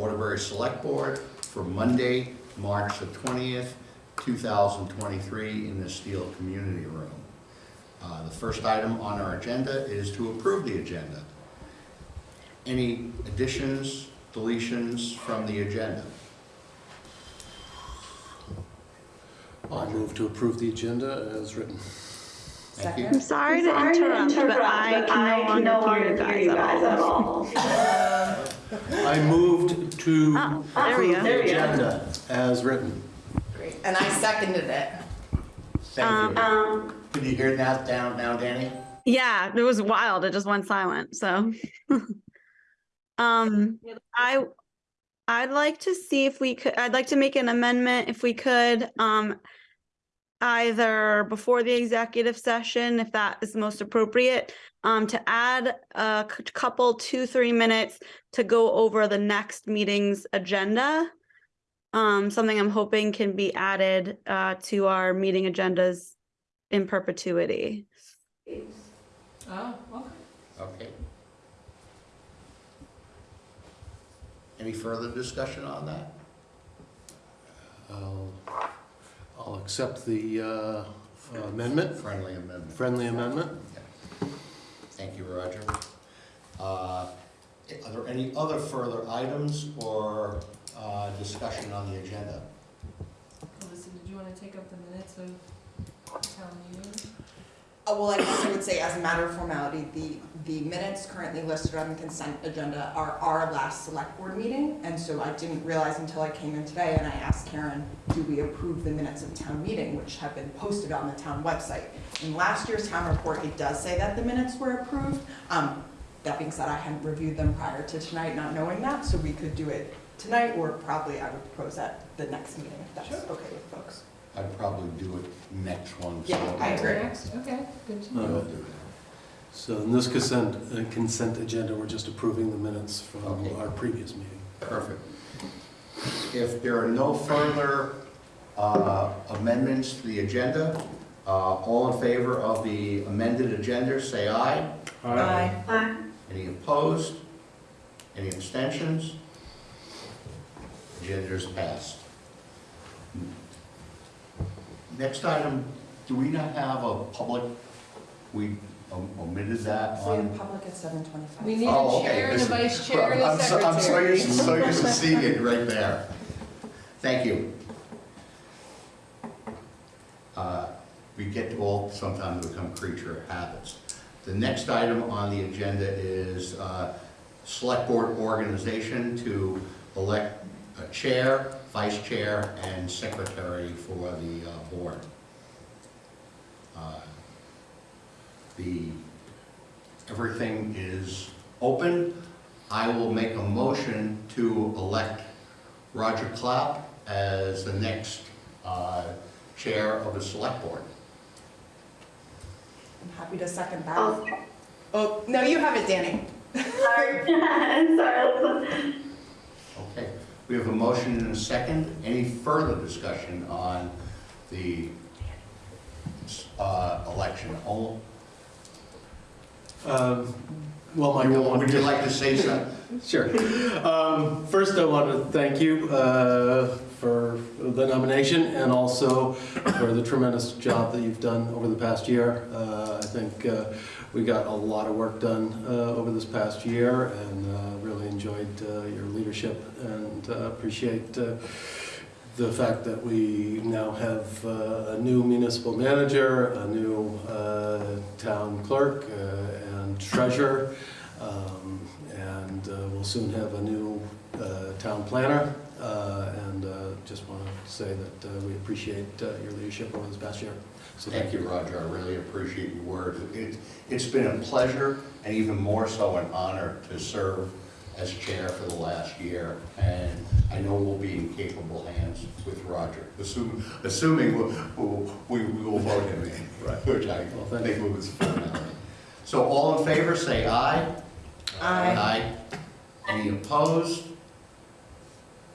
Waterbury Select Board for Monday, March the 20th, 2023, in the Steele Community Room. Uh, The first item on our agenda is to approve the agenda. Any additions, deletions from the agenda? I'll move to approve the agenda as written. Thank you. I'm sorry to interrupt, but I can no longer hear you guys at all. I moved to Oh, there we approve go. the agenda as written. Great, and I seconded it. Thank you. Can you hear that down, now, Danny? Yeah, it was wild. It just went silent, so. Um, I, I'd like to see if we could, I'd like to make an amendment if we could, um, either before the executive session, if that is most appropriate, um, to add a couple, two, three minutes to go over the next meeting's agenda. Um, something I'm hoping can be added, uh, to our meeting agendas in perpetuity. Oh, okay. Okay. Any further discussion on that? I'll, I'll accept the uh, amendment, Friendly amendment. friendly amendment. Thank you, Roger. Uh, Are there any other further items or uh, discussion on the agenda? Alyssa, did you want to take up the minutes of town meeting? Uh, well, I guess I would say as a matter of formality, the, the minutes currently listed on the consent agenda are our last select board meeting. And so I didn't realize until I came in today and I asked Karen, do we approve the minutes of town meeting, which have been posted on the town website? In last year's town report, it does say that the minutes were approved. Um, that being said, I hadn't reviewed them prior to tonight, not knowing that, so we could do it tonight, or probably I would propose at the next meeting, if that's okay with folks. I'd probably do it next one. so- Yeah, I agree. Next, okay, good to know. We'll do that. So in this consent, uh, consent agenda, we're just approving the minutes from Okay. our previous meeting. Perfect. If there are no further uh, amendments to the agenda, uh, all in favor of the amended agenda, say aye. Aye. Any opposed? Any abstentions? Agenda is passed. Next item, do we not have a public, we omitted that We on? have public at seven twenty-five. We need Oh, a okay. chair and a This- vice chair and a I'm so- I'm so secretary. used, so used to seeing it right there. Thank you. Uh, We get to all sometimes become creature of habits. The next item on the agenda is uh, Select Board organization to elect a chair, vice chair, and secretary for the uh, board. Uh, The, everything is open. I will make a motion to elect Roger Clapp as the next uh, chair of the select board. I'm happy to second that. Oh, no, you have it, Danny. Sorry, sorry. Okay, we have a motion and a second. Any further discussion on the uh, election? All- Um, Well, Michael, Would you like to say something? Sure. Um, First, I want to thank you uh, for the nomination and also for the tremendous job that you've done over the past year. Uh, I think uh, we got a lot of work done uh, over this past year and uh, really enjoyed uh, your leadership and appreciate the fact that we now have uh, a new municipal manager, a new uh, town clerk, uh, and treasurer. Um, And we'll soon have a new town planner. And just want to say that we appreciate your leadership over this past year. So Thank you, Roger. I really appreciate your words. It- It's been a pleasure and even more so an honor to serve as chair for the last year. And I know we'll be in capable hands with Roger, assuming, assuming we'll- we'll- we we will vote him in, Right. which I Well, thank think was a formality. So all in favor, say aye. Aye. Aye. Any opposed?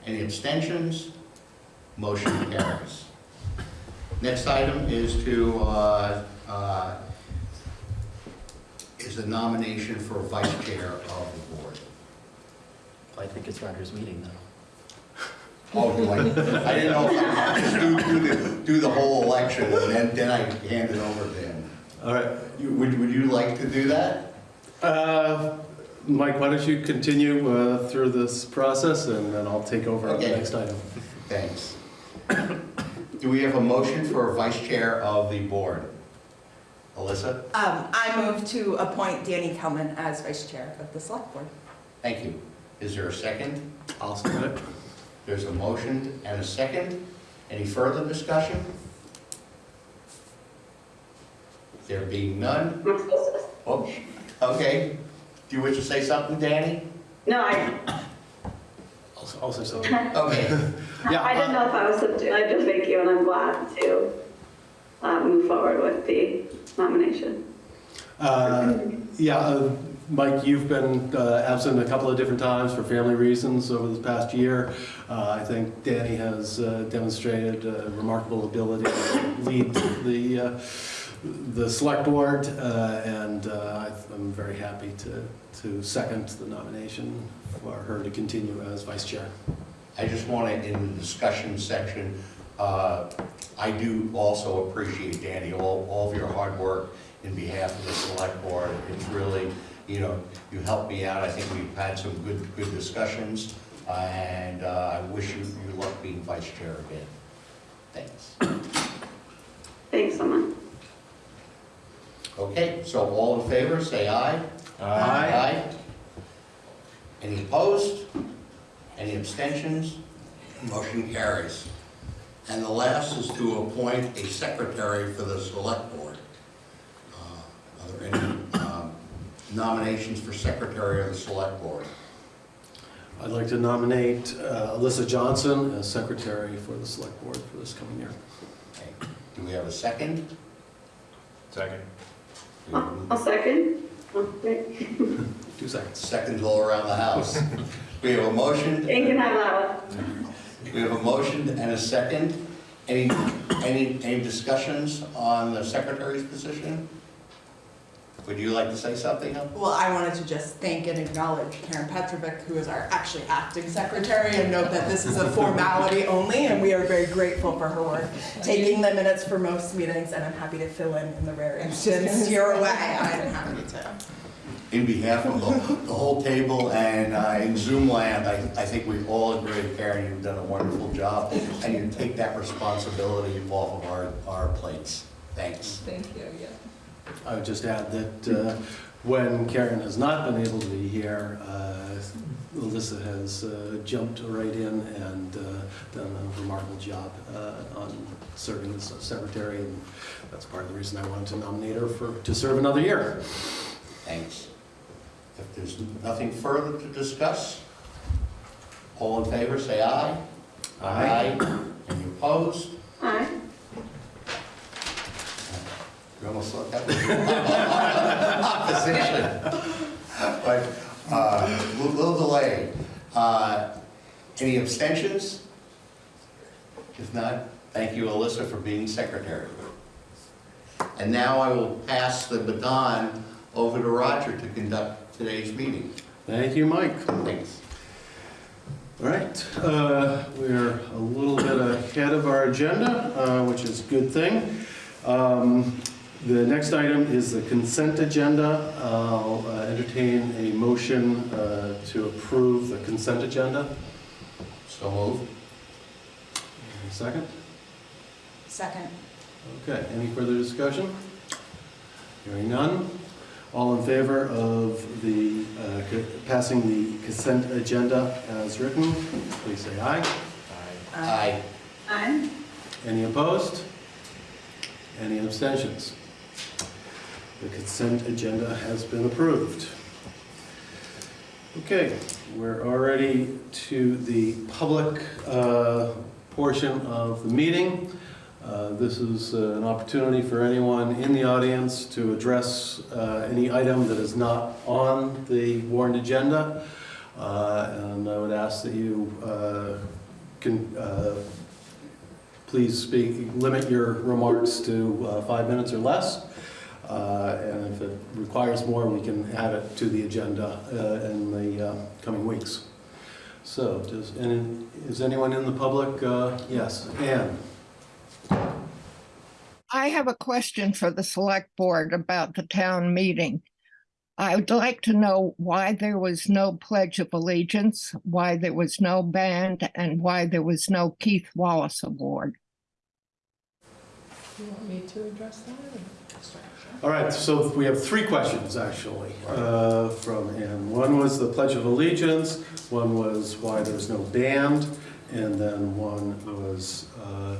Any abstentions? Motion carries. Next item is to, uh, uh, is a nomination for vice chair of the board. I think it's Roger's meeting now. Oh, do I, I didn't know if I just do, do the, do the whole election and then, then I hand it over to him. All right. You- Would, would you like to do that? Uh, Mike, why don't you continue uh, through this process, and then I'll take over on the next item. Thanks. Do we have a motion for a vice chair of the board? Alyssa? Um, I move to appoint Danny Kelman as vice chair of the select board. Thank you. Is there a second? I'll second it. There's a motion and a second. Any further discussion? There being none? Oh, okay. Do you wish to say something, Danny? No, I, I'll I'll say something. Okay. Yeah, I didn't know if I was supposed to, I just thank you and I'm glad to uh, move forward with the nomination. Uh, Yeah, uh, Mike, you've been uh, absent a couple of different times for family reasons over the past year. Uh, I think Danny has uh, demonstrated uh, remarkable ability to lead the, uh, the select board, uh, and uh, I- I'm very happy to, to second the nomination for her to continue as vice chair. I just want to, in the discussion section, uh, I do also appreciate, Danny, all, all of your hard work in behalf of the select board. It's really, you know, you helped me out. I think we've had some good, good discussions, uh, and uh, I wish you, you luck being vice chair again. Thanks. Thanks so much. Okay, so all in favor, say aye. Aye. Aye. Any opposed? Any abstentions? Motion carries. And the last is to appoint a secretary for the select board. Uh, Are there any um, nominations for secretary of the select board? I'd like to nominate uh, Alyssa Johnson as secretary for the select board for this coming year. Okay. Do we have a second? Second. I'll I'll second. Oh. Two seconds. Seconds all around the house. We have a motion. You can have that one. We have a motion and a second. Any, any, any discussions on the secretary's position? Would you like to say something? Helen? Well, I wanted to just thank and acknowledge Karen Petrovic, who is our actually acting secretary, and note that this is a formality only, and we are very grateful for her work, taking the minutes for most meetings, and I'm happy to fill in in the rare instance you're away. I am happy to. In behalf of the, the whole table and uh, in Zoom land, I, I think we all agree, Karen, you've done a wonderful job, and you take that responsibility off of our, our plates. Thanks. Thank you, yeah. I would just add that uh, when Karen has not been able to be here, uh, Alyssa has uh, jumped right in and uh, done a remarkable job uh, on serving as secretary, and that's part of the reason I wanted to nominate her for, to serve another year. Thanks. If there's nothing further to discuss, all in favor, say aye. Aye. Any opposed? Aye. You almost thought that was opposition. But, uh, a little- little delay. Uh, Any abstentions? If not, thank you, Alyssa, for being secretary. And now I will pass the baton over to Roger to conduct today's meeting. Thank you, Mike. Thanks. All right, uh, we're a little bit ahead of our agenda, uh, which is a good thing. Um, The next item is the consent agenda. I'll uh, entertain a motion uh, to approve the consent agenda. So move. Second? Second. Okay, any further discussion? Hearing none. All in favor of the, uh, passing the consent agenda as written, please say aye. aye. Aye. Aye. Any opposed? Any abstentions? The consent agenda has been approved. Okay, we're already to the public uh, portion of the meeting. Uh, This is uh, an opportunity for anyone in the audience to address uh, any item that is not on the warrant agenda. Uh, And I would ask that you uh, can please speak, limit your remarks to five minutes or less. Uh, And if it requires more, we can add it to the agenda uh, in the uh, coming weeks. So, does, any- is anyone in the public? Uh, Yes, Anne. I have a question for the select board about the town meeting. I would like to know why there was no pledge of allegiance, why there was no band, and why there was no Keith Wallace Award. You want me to address that? or- All right, so we have three questions, actually, uh, from Ann. One was the Pledge of Allegiance, one was why there's no band, and then one was uh,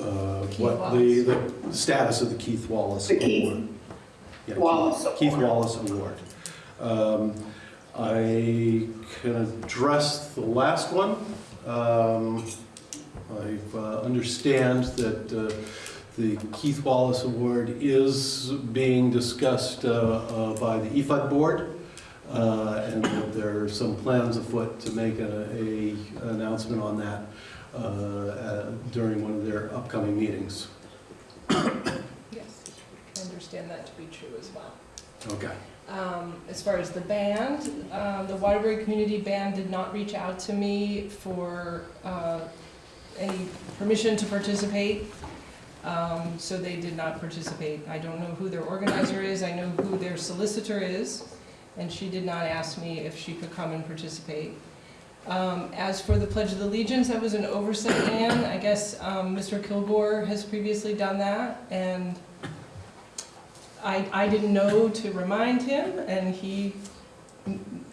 uh, what the, the status of the Keith Wallace The Keith Award. Yeah, Keith- Wallace Keith Award. Wallace Award. Um, I can address the last one. Um, I uh, understand that uh, the Keith Wallace Award is being discussed uh, uh, by the EFUD board, uh, and there are some plans afoot to make a, a announcement on that uh, uh, during one of their upcoming meetings. Yes, I understand that to be true as well. Okay. Um, As far as the band, um, the Waterbury Community Band did not reach out to me for uh, any permission to participate, Um, so they did not participate. I don't know who their organizer is, I know who their solicitor is, and she did not ask me if she could come and participate. Um, As for the Pledge of Allegiance, that was an oversight, Ann. I guess um, Mr. Kilgore has previously done that, and I, I didn't know to remind him, and he,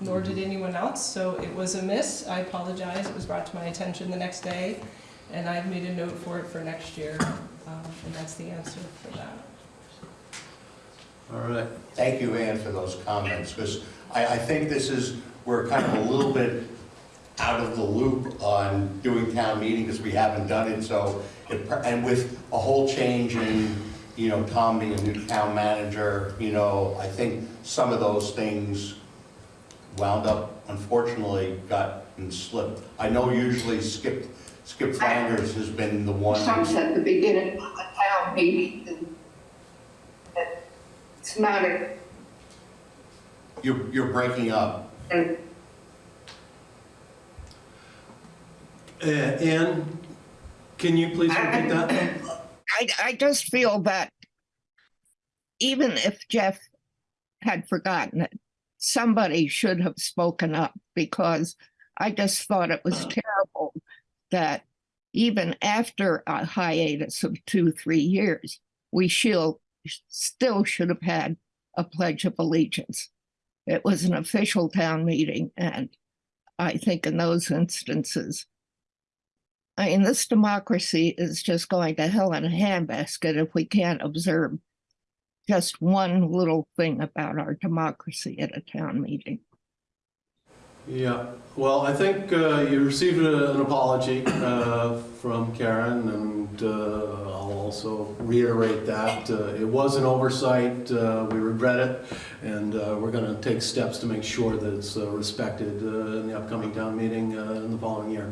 nor did anyone else, so it was a miss. I apologize, it was brought to my attention the next day, and I've made a note for it for next year, um, and that's the answer for that. All right. Thank you, Ann, for those comments, because I, I think this is, we're kind of a little bit out of the loop on doing town meeting, because we haven't done it, so, it and with a whole change in, you know, Tom being a new town manager, you know, I think some of those things wound up, unfortunately, got and slipped. I know usually Skip, Skip Flanders has been the one. Comes at the beginning of the town meeting. and It's not a, You're, you're breaking up. a- Uh, Ann, can you please repeat that? I, I just feel that even if Jeff had forgotten it, somebody should have spoken up because I just thought it was terrible that even after a hiatus of two, three years, we still, still should have had a Pledge of Allegiance. It was an official town meeting, and I think in those instances, I mean, this democracy is just going to hell in a handbasket if we can't observe just one little thing about our democracy at a town meeting. Yeah, well, I think uh, you received a- an apology uh, from Karen, and uh, I'll also reiterate that. uh, It was an oversight, uh, we regret it, and uh, we're going to take steps to make sure that it's uh, respected uh, in the upcoming town meeting uh, in the following year.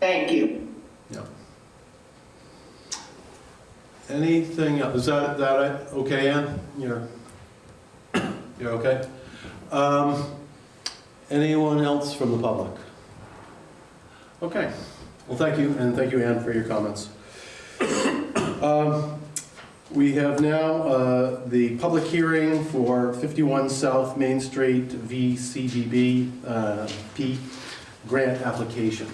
Thank you. Yeah. Anything, else? is that, that okay, Ann? You're, you're okay? Um, Anyone else from the public? Okay, well, thank you, and thank you, Anne, for your comments. Um, We have now uh, the public hearing for 51 South Main Street VCDB uh, P grant application.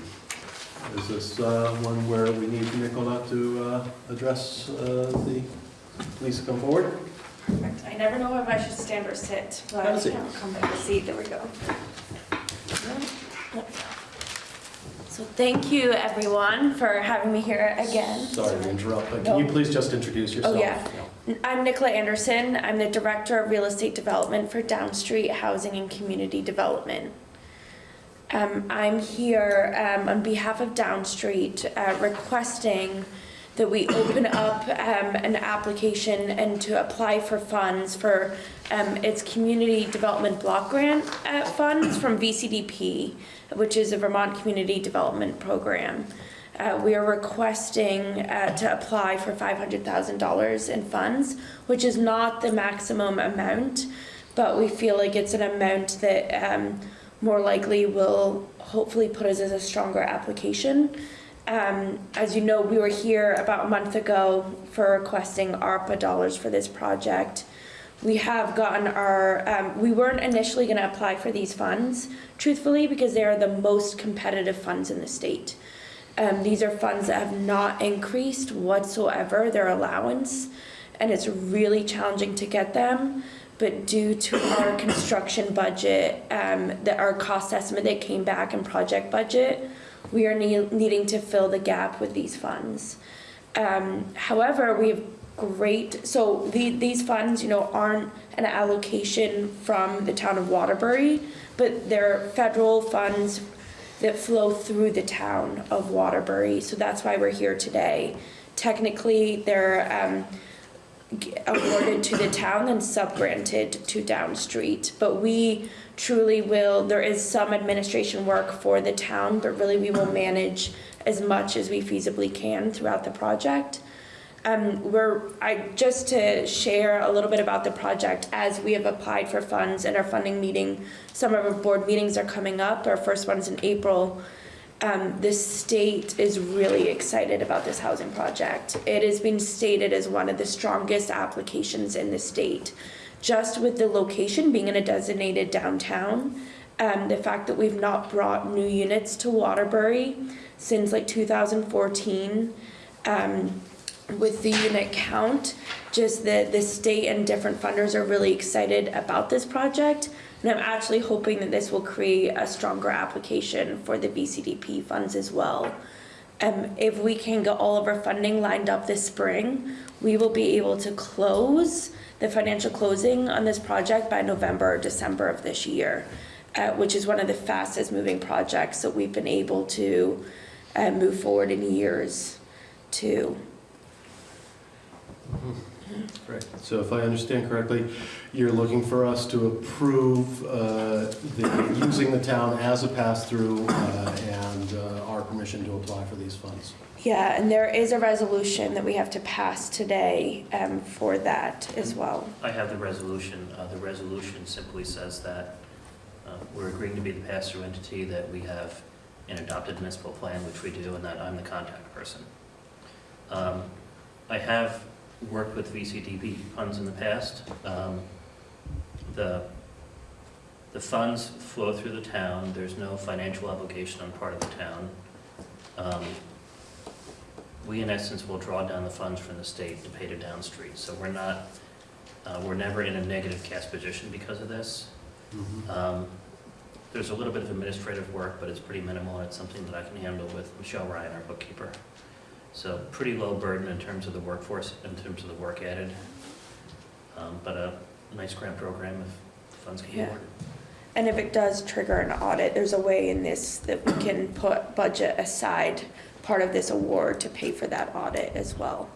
Is this uh, one where we need Nicola to uh, address uh, the, please come forward? Perfect. I never know if I should stand or sit, but Have a seat. I'll come back to seat. There we go. So thank you, everyone, for having me here again. Sorry to interrupt, but can you please just introduce yourself? Oh, yeah. I'm Nicola Anderson. I'm the Director of Real Estate Development for Downstreet Housing and Community Development. Um, I'm here um, on behalf of Downstreet uh, requesting that we open up um, an application and to apply for funds for um, its Community Development Block Grant uh, funds from VCDP, which is a Vermont Community Development Program. Uh, we are requesting uh, to apply for $500,000 in funds, which is not the maximum amount, but we feel like it's an amount that um, more likely will hopefully put us as a stronger application. Um, as you know, we were here about a month ago for requesting ARPA dollars for this project. We have gotten our, um, we weren't initially gonna apply for these funds, truthfully, because they are the most competitive funds in the state. Um, these are funds that have not increased whatsoever, their allowance, and it's really challenging to get them. But due to our construction budget, um, that our cost estimate that came back and project budget, we are nee- needing to fill the gap with these funds. Um, however, we have great, so the, these funds, you know, aren't an allocation from the town of Waterbury, but they're federal funds that flow through the town of Waterbury, so that's why we're here today. Technically, they're, um, awarded to the town and sub-granted to Downstreet. But we truly will, there is some administration work for the town, but really we will manage as much as we feasibly can throughout the project. Um, we're, I, just to share a little bit about the project, as we have applied for funds and our funding meeting, some of our board meetings are coming up, our first one's in April. Um, the state is really excited about this housing project. It has been stated as one of the strongest applications in the state. Just with the location being in a designated downtown, um, the fact that we've not brought new units to Waterbury since like two thousand fourteen, um, with the unit count, just the, the state and different funders are really excited about this project. And I'm actually hoping that this will create a stronger application for the VCDP funds as well. Um, if we can get all of our funding lined up this spring, we will be able to close the financial closing on this project by November or December of this year, uh, which is one of the fastest moving projects that we've been able to uh, move forward in years too. Great. So if I understand correctly, you're looking for us to approve uh, the, using the town as a pass-through uh, and uh, our permission to apply for these funds. Yeah, and there is a resolution that we have to pass today um, for that as well. I have the resolution. Uh, The resolution simply says that uh, we're agreeing to be the pass-through entity, that we have an adopted municipal plan, which we do, and that I'm the contact person. Um, I have worked with VCDP funds in the past. Um, The, the funds flow through the town. There's no financial obligation on part of the town. Um, We, in essence, will draw down the funds from the state to pay to Downstreet. So we're not, uh, we're never in a negative cash position because of this. Um, There's a little bit of administrative work, but it's pretty minimal, and it's something that I can handle with Michelle Ryan, our bookkeeper. So pretty low burden in terms of the workforce, in terms of the work added. Um, But a nice grant program if funds can be Yeah. awarded. And if it does trigger an audit, there's a way in this that we can put budget aside part of this award to pay for that audit as well.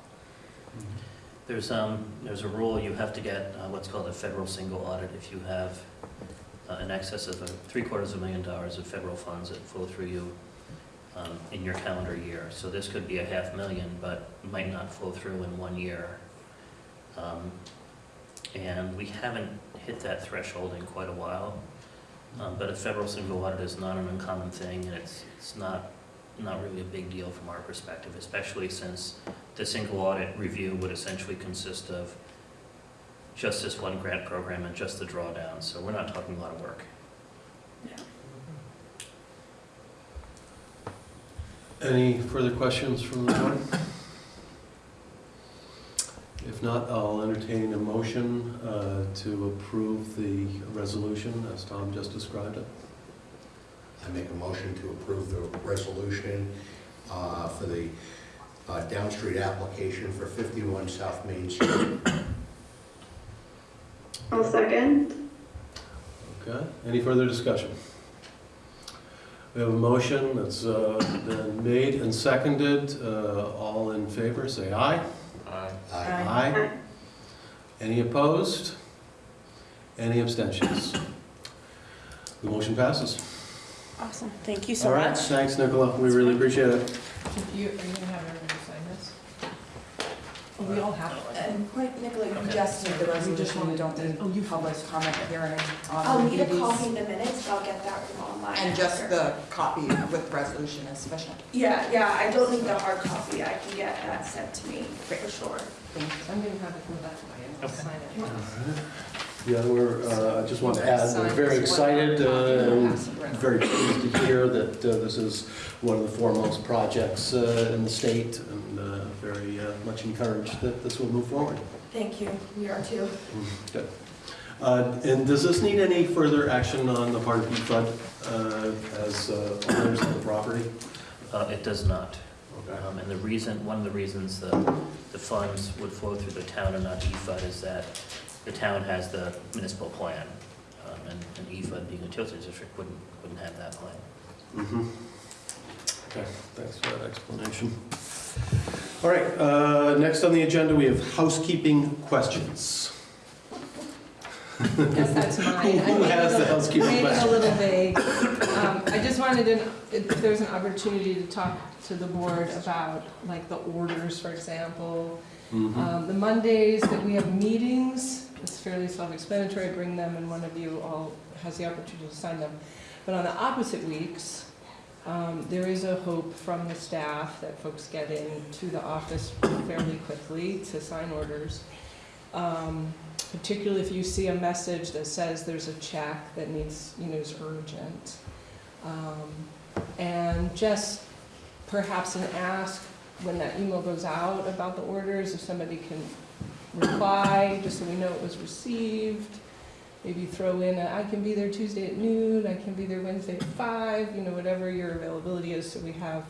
There's, um, there's a rule, you have to get uh, what's called a federal single audit if you have uh, in excess of a three quarters of a million dollars of federal funds that flow through you um, in your calendar year. So this could be a half million, but might not flow through in one year. Um, And we haven't hit that threshold in quite a while. Um, But a federal single audit is not an uncommon thing, and it's, it's not, not really a big deal from our perspective, especially since the single audit review would essentially consist of just this one grant program and just the drawdown, so we're not talking a lot of work. Any further questions from the board? If not, I'll entertain a motion uh, to approve the resolution as Tom just described it. I make a motion to approve the resolution uh, for the uh, Downstreet application for 51 South Main Street. I'll second. Okay, any further discussion? We have a motion that's uh, been made and seconded. Uh, All in favor, say aye. Aye. Aye. Aye. Any opposed? Any abstentions? The motion passes. Awesome, thank you so much. All right, much. thanks, Nicola, we really appreciate it. You, are you gonna have everybody sign this? We all have one. And point, Nicola, you Okay. just did the just resolution, you wanted don't to- need oh, you- public comment hearing I'll on need a copy in the minutes, but I'll get that from online. And just after. the copy with resolution is sufficient. Yeah, yeah, I don't need the hard copy, I can get that sent to me, for sure. Thank you. I'm gonna have it go that way and I'll Okay. sign it. Yeah, we're, uh, I just want to add, we're very excited uh, and very pleased to hear that uh, this is one of the foremost projects uh, in the state and uh, very uh, much encouraged that this will move forward. Thank you, we are too. Good. Uh, And does this need any further action on the part of EFUD uh, as uh, owners of the property? Uh, It does not. Okay. Um, And the reason, one of the reasons the, the funds would flow through the town and not EFUD is that the town has the municipal plan. um, And and EFUD being a utility district wouldn't, wouldn't have that plan. Mhm. Okay, thanks for that explanation. All right, uh, next on the agenda, we have housekeeping questions. Guess that's mine. Who- who I made has the housekeeping Made it a little vague. Um, I just wanted to, if there's an opportunity to talk to the board about, like, the orders, for example. Mhm. Um, The Mondays that we have meetings, it's fairly self-explanatory, bring them and one of you all has the opportunity to sign them. But on the opposite weeks, um, there is a hope from the staff that folks get into the office fairly quickly to sign orders. Um, Particularly if you see a message that says there's a check that needs, you know, is urgent. Um, And just perhaps an ask when that email goes out about the orders, if somebody can reply, just so we know it was received. Maybe throw in, a, I can be there Tuesday at noon, I can be there Wednesday at five, you know, whatever your availability is, so we have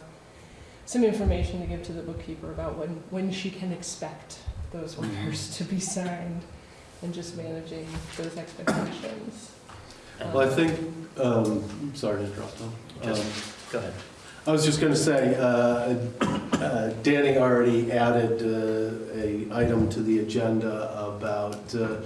some information to give to the bookkeeper about when, when she can expect those orders to be signed, and just managing those expectations. Um, Well, I think, um, sorry to interrupt, Tom. Um, Go ahead. I was just going to say, uh, uh, Danny already added uh, a item to the agenda about uh,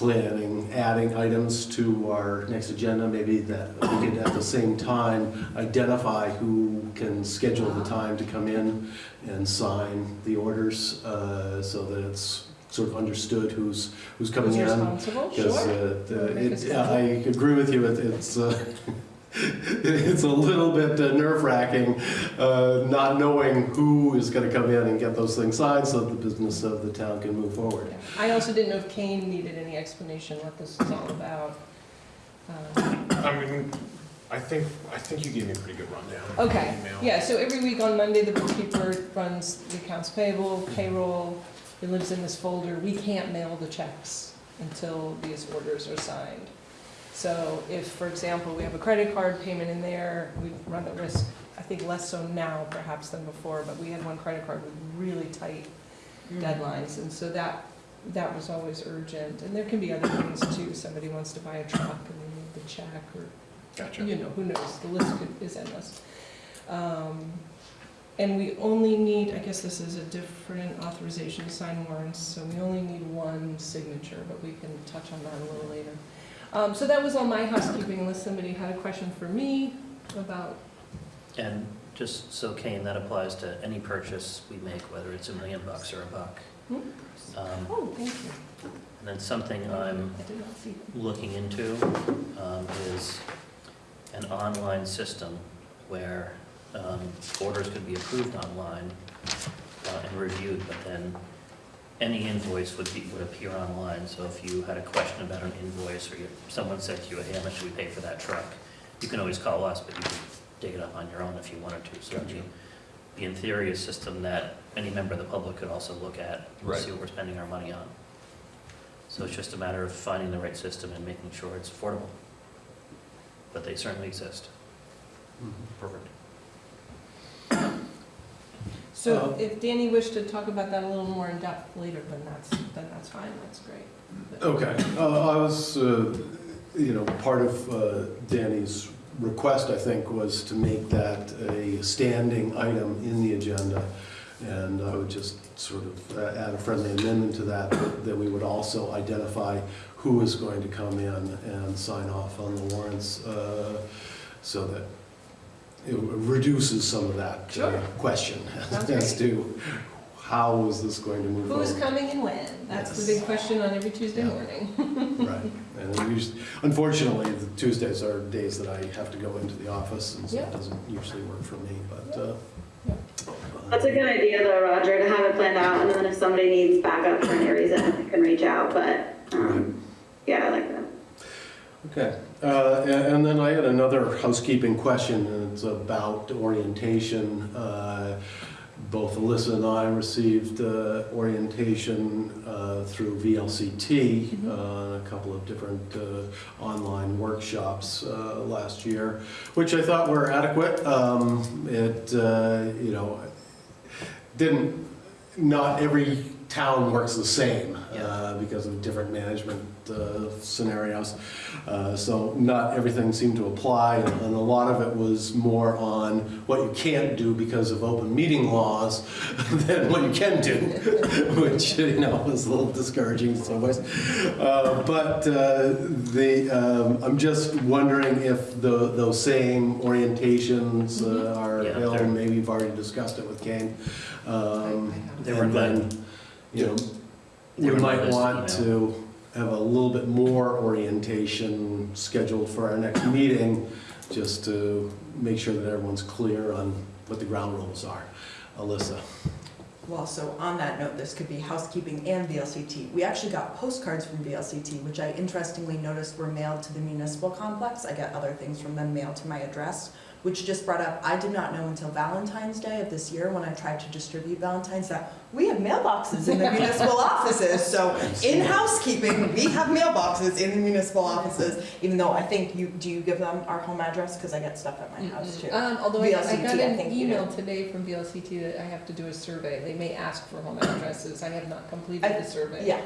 planning, adding items to our next agenda, maybe that we could at the same time identify who can schedule the time to come in and sign the orders, uh, so that it's sort of understood who's, who's coming Who's in. responsible, sure. uh, a it- I agree with you, it- it's, uh, it's a little bit uh, nerve wracking, uh, not knowing who is going to come in and get those things signed so that the business of the town can move forward. Yeah. I also didn't know if Kane needed any explanation what this is all about. Um, I mean, I think, I think you gave me a pretty good rundown. Okay, yeah, so every week on Monday, the bookkeeper runs the accounts payable, payroll, it lives in this folder. We can't mail the checks until these orders are signed. So if, for example, we have a credit card payment in there, we run the risk, I think less so now perhaps than before, but we had one credit card with really tight deadlines, and so that, that was always urgent. And there can be other things too, somebody wants to buy a truck and they need the check, or Gotcha. you know, who knows, the list could- is endless. Um, And we only need, I guess this is a different authorization to sign warrants, so we only need one signature, but we can touch on that a little later. Um, So that was all my housekeeping, unless somebody had a question for me about, And just so Kane, that applies to any purchase we make, whether it's a million bucks or a buck. Hmm? Um, oh, thank you. And then something I'm I did not see that. looking into um, is an online system where um, orders could be approved online uh, and reviewed, but then any invoice would be, would appear online. So if you had a question about an invoice, or you- someone said to you, hey, how much should we pay for that truck? You can always call us, but you can dig it up on your own if you wanted to. So it'd be- be in theory a system that any member of the public could also look at, and Right. see what we're spending our money on. So it's just a matter of finding the right system and making sure it's affordable. But they certainly exist. Mm-hmm. Perfect. So Uh, if Danny wished to talk about that a little more in depth later, then that's, then that's fine, that's great. But- Okay, uh, I was, uh, you know, part of uh, Danny's request, I think, was to make that a standing item in the agenda. And I would just sort of uh, add a friendly amendment to that, that- that we would also identify who is going to come in and sign off on the warrants, uh, so that it reduces some of that uh, question Sounds as to how is this going to move forward? Who's coming and when? That's the Yes. big question on every Tuesday Yeah. morning. Right, and then usually, unfortunately, the Tuesdays are days that I have to go into the office, and so Yeah. it doesn't usually work for me, but, uh. That's a good idea though, Roger, to have it planned out, and then if somebody needs backup for any reason, I can reach out, but, um, yeah, I like that. Okay, uh, and and then I had another housekeeping question, and it's about orientation. Uh, Both Alyssa and I received uh, orientation uh, through VLCT, uh, a couple of different uh, online workshops uh, last year, which I thought were adequate. Um, It, uh, you know, didn't, not every town works the same uh, because of different management uh, scenarios. Uh, So not everything seemed to apply, and and a lot of it was more on what you can't do because of open meeting laws than what you can do, which, you know, was a little discouraging in some ways. Uh, But uh, the, um, I'm just wondering if the- those same orientations uh, are Yeah, available. Maybe you've already discussed it with Kane. Um, They were then, you know, we might want you to have a little bit more orientation scheduled for our next meeting, just to make sure that everyone's clear on what the ground rules are. Alyssa? Well, so on that note, this could be housekeeping and VLCT. We actually got postcards from VLCT, which I interestingly noticed were mailed to the municipal complex. I get other things from them mailed to my address, which just brought up, I did not know until Valentine's Day of this year, when I tried to distribute Valentine's, that we have mailboxes in the municipal offices. So in housekeeping, we have mailboxes in the municipal offices, even though I think you, do you give them our home address? Because I get stuff at my house too. Um, although I I VLCT, got I an think you email today from VLCT that I have to do a survey. They may ask for home addresses. I have not completed I- the survey. Yeah,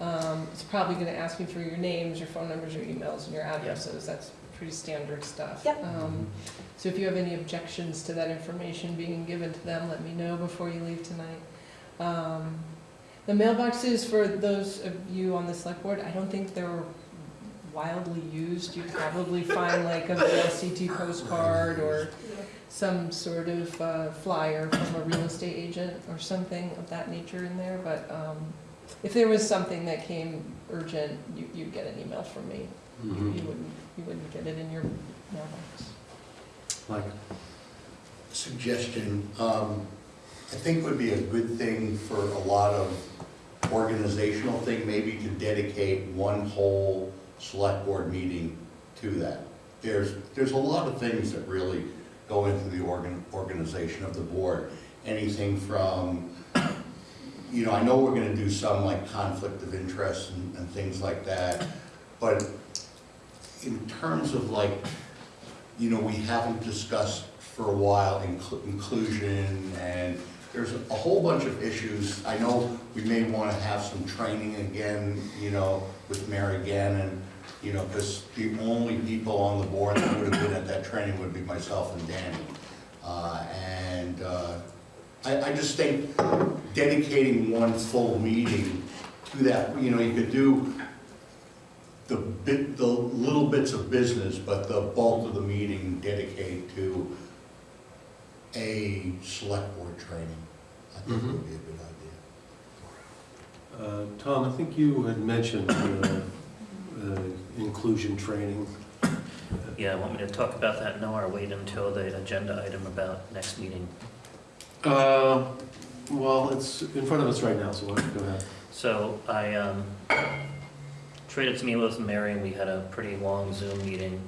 Um, it's probably gonna ask me for your names, your phone numbers, your emails, and your addresses. That's pretty standard stuff. Yep. Um, so if you have any objections to that information being given to them, let me know before you leave tonight. Um, the mailboxes for those of you on the select board, I don't think they're wildly used. You'd probably find like a VLCT postcard or some sort of uh, flyer from a real estate agent or something of that nature in there, but, um, if there was something that came urgent, you, you'd get an email from me. You you wouldn't, you wouldn't get it in your mailbox. Like, suggestion, um, I think would be a good thing for a lot of organizational thing, maybe to dedicate one whole select board meeting to that. There's, there's a lot of things that really go into the organ, organization of the board. Anything from, you know, I know we're gonna do some like conflict of interest and, and things like that, but in terms of like, you know, we haven't discussed for a while inclu- inclusion and there's a whole bunch of issues. I know we may want to have some training again, you know, with Mary Gannon, you know, because the only people on the board that would have been at that training would be myself and Danny. Uh, And uh, I, I just think dedicating one full meeting to that, you know, you could do the bit, the little bits of business, but the bulk of the meeting dedicated to a select board training, I think would be a good idea. uh, Tom, I think you had mentioned uh, uh, inclusion training. Yeah, want me to talk about that now or wait until the agenda item about next meeting? Uh, Well, it's in front of us right now, so why don't you go ahead? So I um, traded some emails with Mary, and we had a pretty long Zoom meeting,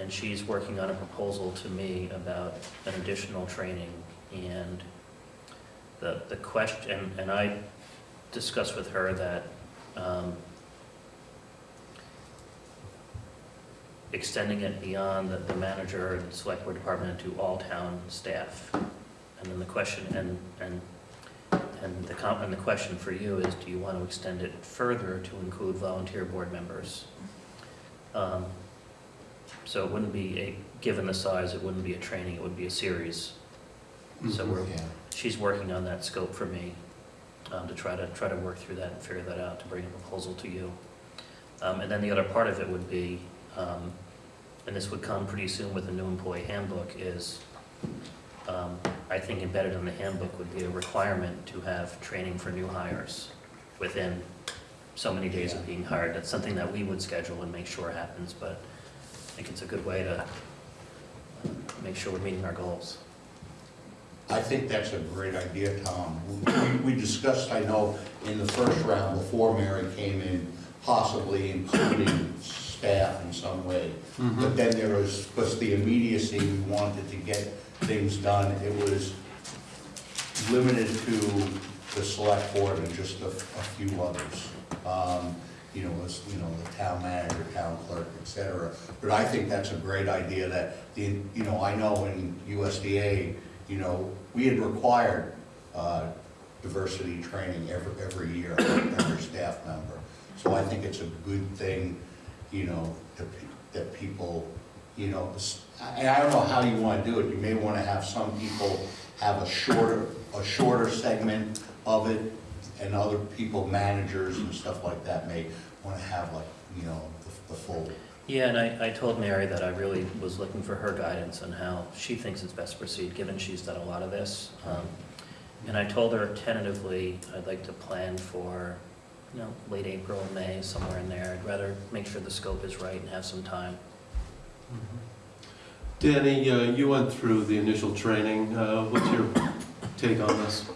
and she's working on a proposal to me about an additional training, and the, the question, and I discussed with her that um, extending it beyond the, the manager and select board department to all town staff. And then the question, and, and and the com, and the question for you is, do you want to extend it further to include volunteer board members? Um, So it wouldn't be a, given the size, it wouldn't be a training, it would be a series. So we're, Yeah. she's working on that scope for me, um, to try to, try to work through that and figure that out, to bring a proposal to you. Um, and then the other part of it would be, um, and this would come pretty soon with the new employee handbook, is, um, I think embedded in the handbook would be a requirement to have training for new hires within so many days of being hired. That's something that we would schedule and make sure happens, but I think it's a good way to uh, make sure we're meeting our goals. I think that's a great idea, Tom. We- We discussed, I know, in the first round, before Mary came in, possibly including staff in some way. But then there was, because the immediacy, we wanted to get things done, it was limited to the select board and just a, a few others. Um, You know, was, you know, the town manager, town clerk, et cetera. But I think that's a great idea that, the you know, I know in USDA, you know, we had required uh, diversity training every, every year, every staff member. So I think it's a good thing, you know, that, that people, you know, and I don't know how you want to do it. You may want to have some people have a shorter, a shorter segment of it, and other people, managers and stuff like that, may want to have like, you know, the, the full. Yeah, and I, I told Mary that I really was looking for her guidance on how she thinks it's best to proceed, given she's done a lot of this. Um, And I told her tentatively, I'd like to plan for, you know, late April, May, somewhere in there. I'd rather make sure the scope is right and have some time. Danny, uh, you went through the initial training. Uh, What's your take on this?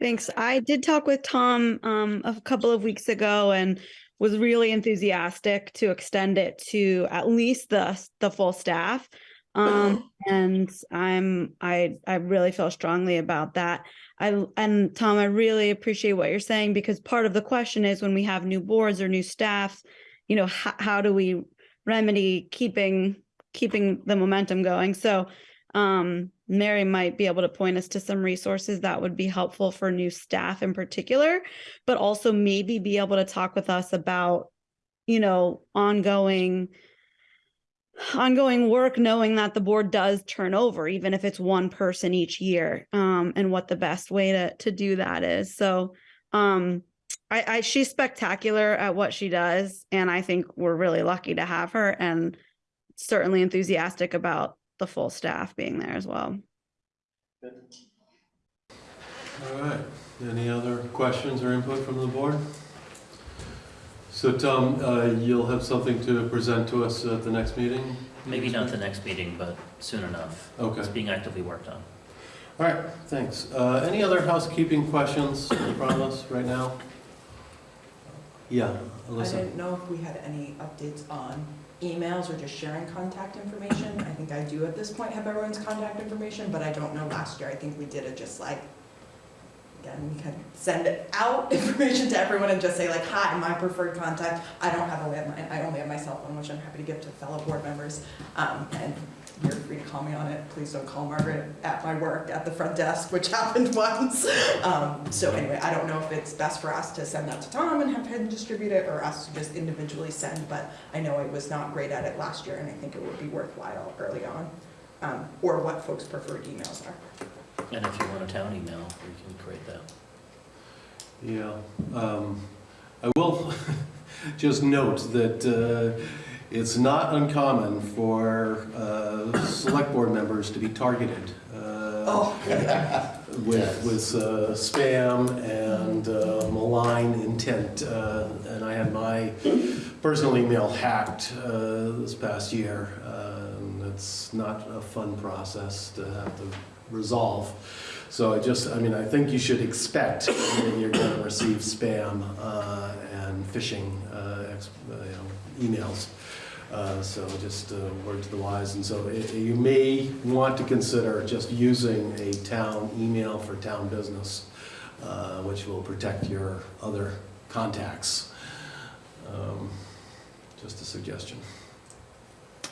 Thanks. I did talk with Tom um, a couple of weeks ago and was really enthusiastic to extend it to at least the the full staff. Um, and I'm I I really feel strongly about that. I and Tom, I really appreciate what you're saying because part of the question is when we have new boards or new staff, you know, how, how do we remedy keeping keeping the momentum going? So um, Mary might be able to point us to some resources that would be helpful for new staff in particular, but also maybe be able to talk with us about, you know, ongoing ongoing work knowing that the board does turn over even if it's one person each year um and what the best way to to do that is so um I, I she's spectacular at what she does and i think we're really lucky to have her and certainly enthusiastic about the full staff being there as well All right, any other questions or input from the board? So Tom, uh, you'll have something to present to us at the next meeting? Maybe not the next meeting, but soon enough. Okay, It's being actively worked on. all right, thanks. Uh, Any other housekeeping questions from us right now? Yeah, I didn't know if we had any updates on emails or just sharing contact information. I think I do at this point have everyone's contact information, but I don't know last year. I think we did it just like, again, we can send out information to everyone and just say like, hi, my preferred contact. I don't have a landline, I only have my cell phone, which I'm happy to give to fellow board members. Um, and you're free to call me on it. Please don't call Margaret at my work at the front desk, which happened once. Um, so anyway, I don't know if it's best for us to send that to Tom and have him distribute it or us to just individually send, but I know I was not great at it last year and I think it would be worthwhile early on. Um, or what folks' preferred emails are. And if you want a town email, we can create that. Yeah, um, I will just note that uh, it's not uncommon for uh, select board members to be targeted uh, Oh, with, with uh, spam and uh, malign intent. Uh, And I had my personal email hacked uh, this past year. uh, and It's not a fun process to have to resolve. So I just, I mean, I think you should expect that you're going to receive spam uh, and phishing, uh, uh, you know, emails. Uh, So just uh, word to the wise. And so i- you may want to consider just using a town email for town business, uh, which will protect your other contacts. Um, Just a suggestion.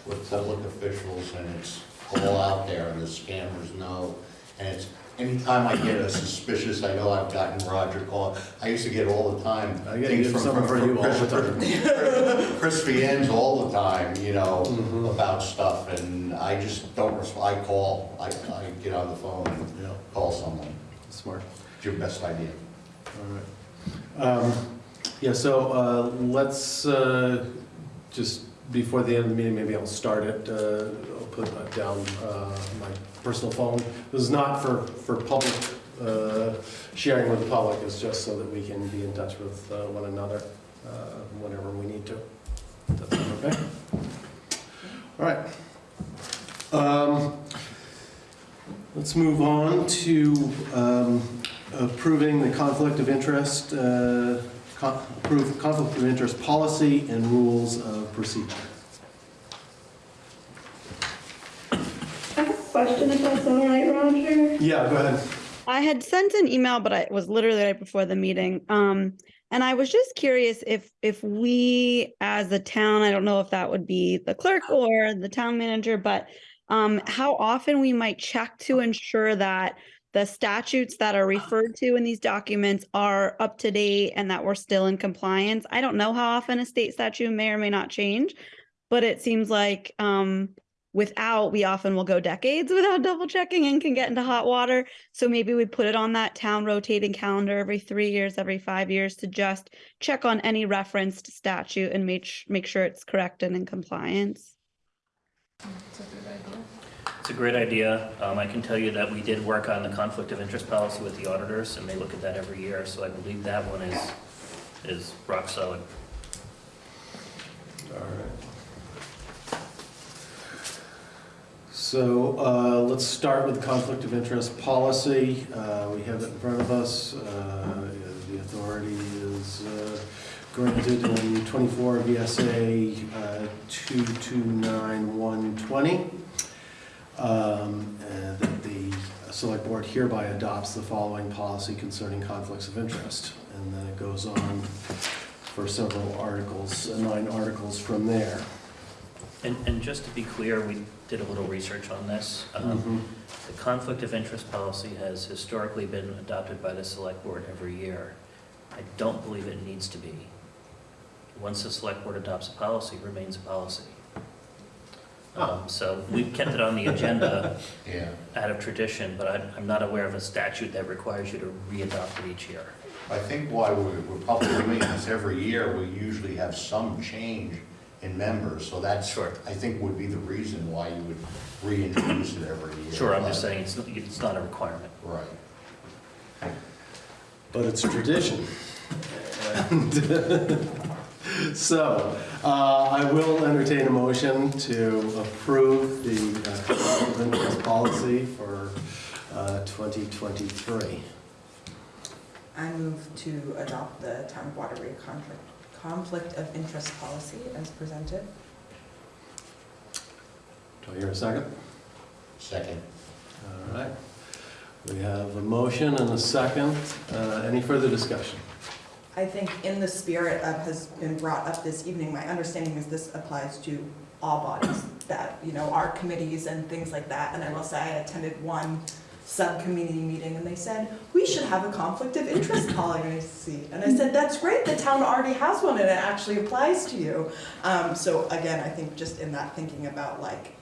We're public officials and it's all out there and the scammers know. And it's, anytime I get a suspicious, I know I've gotten Roger call, I used to get all the time. I get things from- from you all the Chris- time. Chris Viennes all the time, you know, Mhm. about stuff and I just don't respond, I call, I, I get on the phone and Yeah, call someone. smart. It's your best idea. All right. Um, Yeah, so uh, let's uh, just before the end of the meeting, maybe I'll start it, uh, I'll put uh, down uh, my personal phone. This is not for, for public, uh, sharing with the public, it's just so that we can be in touch with uh, one another uh, whenever we need to. Does that sound okay? All right. Um, Let's move on to um, approving the conflict of interest, con- approve conflict of interest policy and rules of procedure. I have a question if that's all right, Roger. Yeah, go ahead. I had sent an email, but I- it was literally right before the meeting. Um, and I was just curious if, if we as a town, I don't know if that would be the clerk or the town manager, but um, how often we might check to ensure that the statutes that are referred to in these documents are up to date and that we're still in compliance. I don't know how often a state statute may or may not change, but it seems like, um, without, we often will go decades without double checking and can get into hot water. So maybe we put it on that town rotating calendar every three years, every five years to just check on any referenced statute and make, make sure it's correct and in compliance. That's a good idea. It's a great idea. Um, I can tell you that we did work on the conflict of interest policy with the auditors, and they look at that every year, so I believe that one is, is rock solid. All right. So uh, let's start with conflict of interest policy. Uh, We have it in front of us. Uh, The authority is uh, granted in 24 VSA uh, 229120. Um, And that the select board hereby adopts the following policy concerning conflicts of interest. And then it goes on for several articles, uh, nine articles from there. And, and just to be clear, we did a little research on this. Um, Mhm. The conflict of interest policy has historically been adopted by the select board every year. I don't believe it needs to be. Once the select board adopts a policy, it remains a policy. Um, So we've kept it on the agenda Yeah. out of tradition, but I'm, I'm not aware of a statute that requires you to re-adopt it each year. I think why we're we're probably doing this every year, we usually have some change in members, so that's, Sure. I think would be the reason why you would reintroduce it every year. Sure, I'm just saying it's, it's not a requirement. Right. But it's tradition. And So, uh, I will entertain a motion to approve the uh, conflict of interest policy for uh, 2023. I move to adopt the town of Waterbury conflict, conflict of interest policy as presented. Do I hear a second? Second. All right. We have a motion and a second. Uh, Any further discussion? I think in the spirit of has been brought up this evening, my understanding is this applies to all bodies that, you know, our committees and things like that. And I will say I attended one subcommittee meeting and they said, we should have a conflict of interest policy. And I said, that's great, the town already has one and it actually applies to you. Um, so again, I think just in that thinking about like,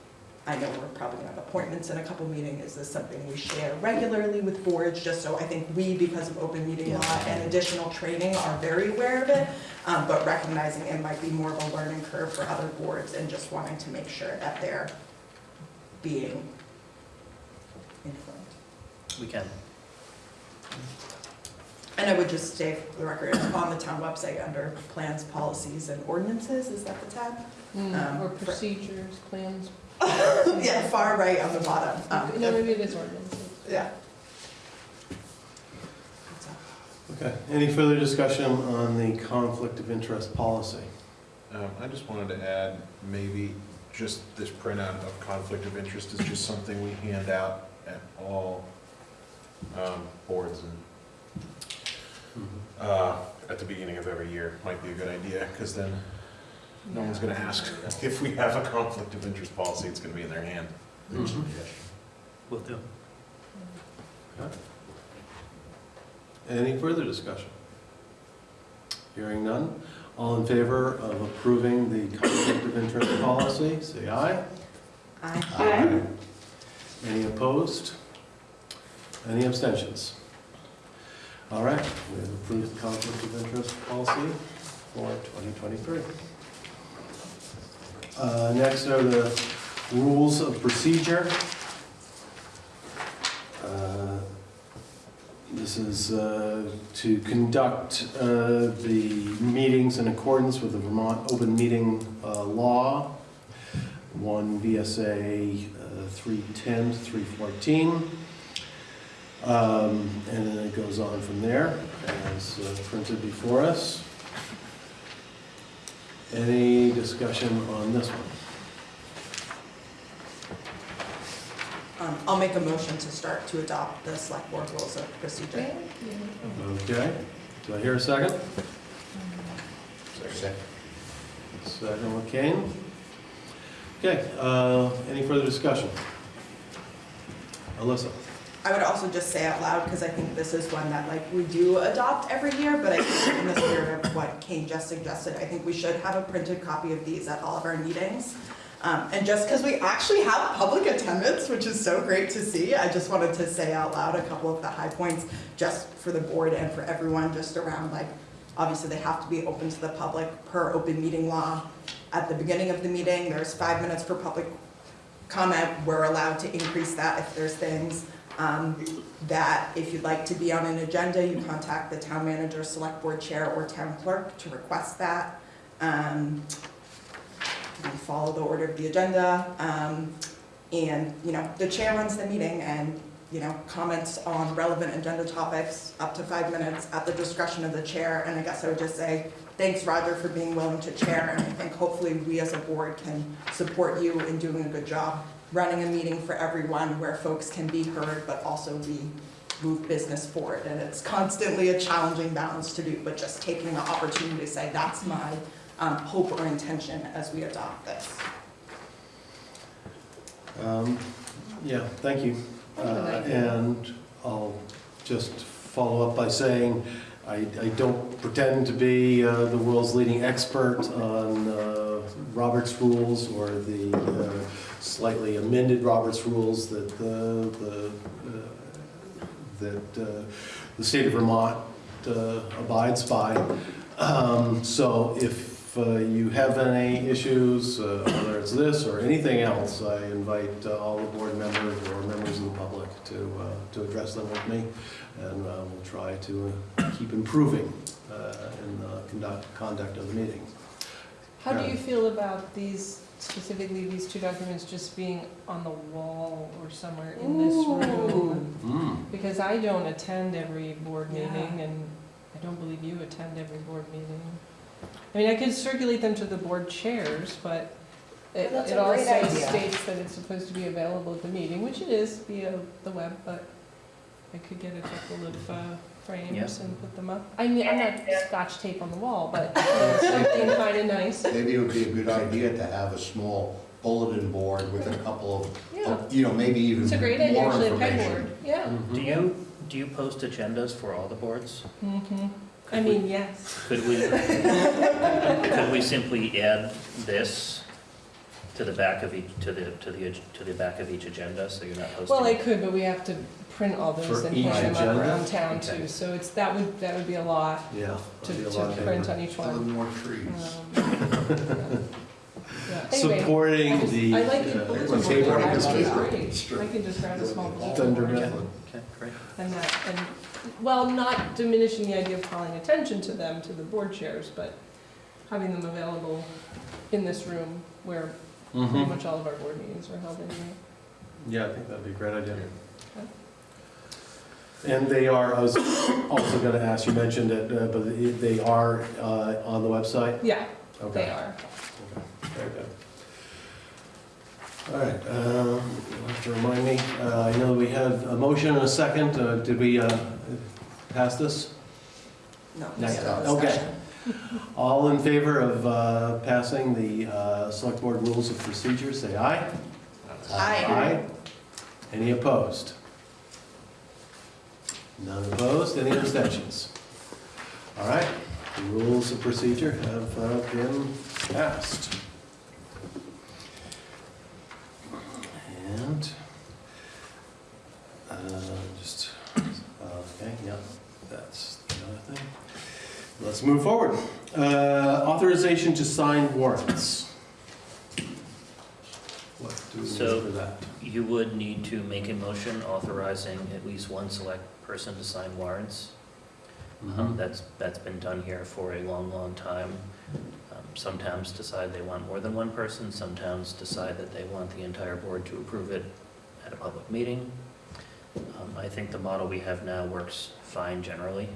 I know we're probably gonna have appointments in a couple meetings, is this something we share regularly with boards, just so I think we, because of open meeting law and additional training, are very aware of it, um, but recognizing it might be more of a learning curve for other boards and just wanting to make sure that they're being informed. We can. And I would just say for the record, it's on the town website under plans, policies, and ordinances, is that the tab? Um, Mm, Or for- procedures, plans. Yeah, far right on the bottom. Um, No, maybe it is ordinances. Yeah. Okay. Any further discussion on the conflict of interest policy? Um, I just wanted to add, maybe just this printout of conflict of interest is just something we hand out at all um, boards and, uh, at the beginning of every year, might be a good idea, because then no one's gonna ask if we have a conflict of interest policy, it's gonna be in their hand. Good Mhm. suggestion. Will do. Any further discussion? Hearing none. All in favor of approving the conflict of interest policy, say aye. I Aye. Any opposed? Any abstentions? All right, we have approved the conflict of interest policy for 2023. Uh, Next are the rules of procedure. Uh, This is uh, to conduct uh, the meetings in accordance with the Vermont Open Meeting uh, Law, 1 VSA uh, 310 to 314. Um, And then it goes on from there, as printed before us. Any discussion on this one? Um, I'll make a motion to start to adopt the select board rules of procedure. Okay, do I hear a second? Second. Second, McCain. Okay, uh, any further discussion? Alyssa? I would also just say out loud, because I think this is one that like we do adopt every year, but I think in the spirit of what Kane just suggested, I think we should have a printed copy of these at all of our meetings. Um, and just because we actually have public attendance, which is so great to see, I just wanted to say out loud a couple of the high points just for the board and for everyone, just around like, obviously they have to be open to the public per open meeting law. At the beginning of the meeting, there's five minutes for public comment. We're allowed to increase that if there's things. Um, that if you'd like to be on an agenda, you contact the town manager, select board chair, or town clerk to request that. Um, follow the order of the agenda, um, and, you know, the chair runs the meeting and, you know, comments on relevant agenda topics up to five minutes at the discretion of the chair, and I guess I would just say, thanks, Roger, for being willing to chair, and I think hopefully we as a board can support you in doing a good job running a meeting for everyone where folks can be heard, but also we move business forward, and it's constantly a challenging balance to do, but just taking the opportunity to say, that's my um, hope or intention as we adopt this. Um, Yeah, thank you. Uh, And I'll just follow up by saying, I I don't pretend to be uh, the world's leading expert on uh, Robert's rules or the uh, slightly amended Robert's rules that the, the, uh, that uh, the state of Vermont uh, abides by. Um, So if uh, you have any issues, uh, whether it's this or anything else, I invite uh, all the board members or members of the public to, to address them with me, and we'll try to keep improving in the conduct, conduct of the meeting. How do you feel about these, specifically these two documents just being on the wall or somewhere in this room? Mm. Because I don't attend every board Yeah. meeting, and I don't believe you attend every board meeting. I mean, I could circulate them to the board chairs, but it, That's it a great also idea. states that it's supposed to be available at the meeting, which it is via the web, but I could get a couple of uh, frames Yeah. and put them up. I mean, I'm not scotch tape on the wall, but you know, something kind of nice. Maybe it would be a good idea to have a small bulletin board with a couple of, Yeah, of, you know, maybe even it's a great idea, more actually, a information. pegboard, yeah. Do you, do you post agendas for all the boards? hmm I mean, yes. Could we, could we simply add this to the back of each, to the, to the, to the back of each agenda, so you're not Well, I posting? could, but we have to print all those For and each hand them agenda? up around town Okay. too, so it's, that would, that would be a lot Yeah. to, that'd be a to lot of print on each A little one. more trees. Um, yeah. Yeah, anyway, I Supporting just- the. I like the uh, bulletin board, paper I industry. think it's great. I can just grab a small bulletin Thunder board method. Okay, great. and that, and, well, not diminishing the idea of calling attention to them, to the board chairs, but having them available in this room where pretty Mhm. much all of our board meetings are held in anyway. Yeah, I think that'd be a great idea. Okay. And they are, I was also gonna ask, you mentioned it, uh, but they are uh, on the website? Yeah, Okay. they are. Okay, Very good. All right, um, you'll have to remind me, uh, I know we had a motion and a second, Uh, did we uh, pass this? No, Not yet. Okay. All in favor of uh, passing the uh, Select Board Rules of Procedure, say aye. Aye. Aye. Any opposed? None opposed, any abstentions? All right, the rules of procedure have uh, been passed. And, uh, just, okay, yeah, that's the other thing. Let's move forward. Uh, Authorization to sign warrants. What do we So- for that. You would need to make a motion authorizing at least one select person to sign warrants. Um, That's, that's been done here for a long, long time. Um, Some towns decide they want more than one person, some towns decide that they want the entire board to approve it at a public meeting. Um, I think the model we have now works fine generally.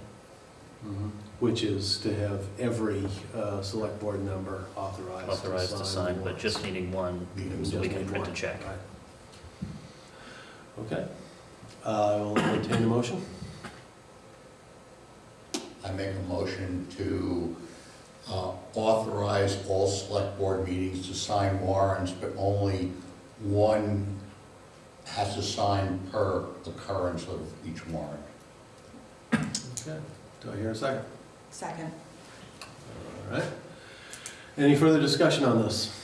Mhm. Which is to have every uh, select board member authorized to sign. Authorized to sign, but warrants. just needing one, Meeting so we Just can need print a one. check. Right. Okay. Uh, I will entertain a motion. I make a motion to uh, authorize all select board meetings to sign warrants, but only one has to sign per occurrence of each warrant. Okay. Do I hear a second? Second. All right. Any further discussion on this?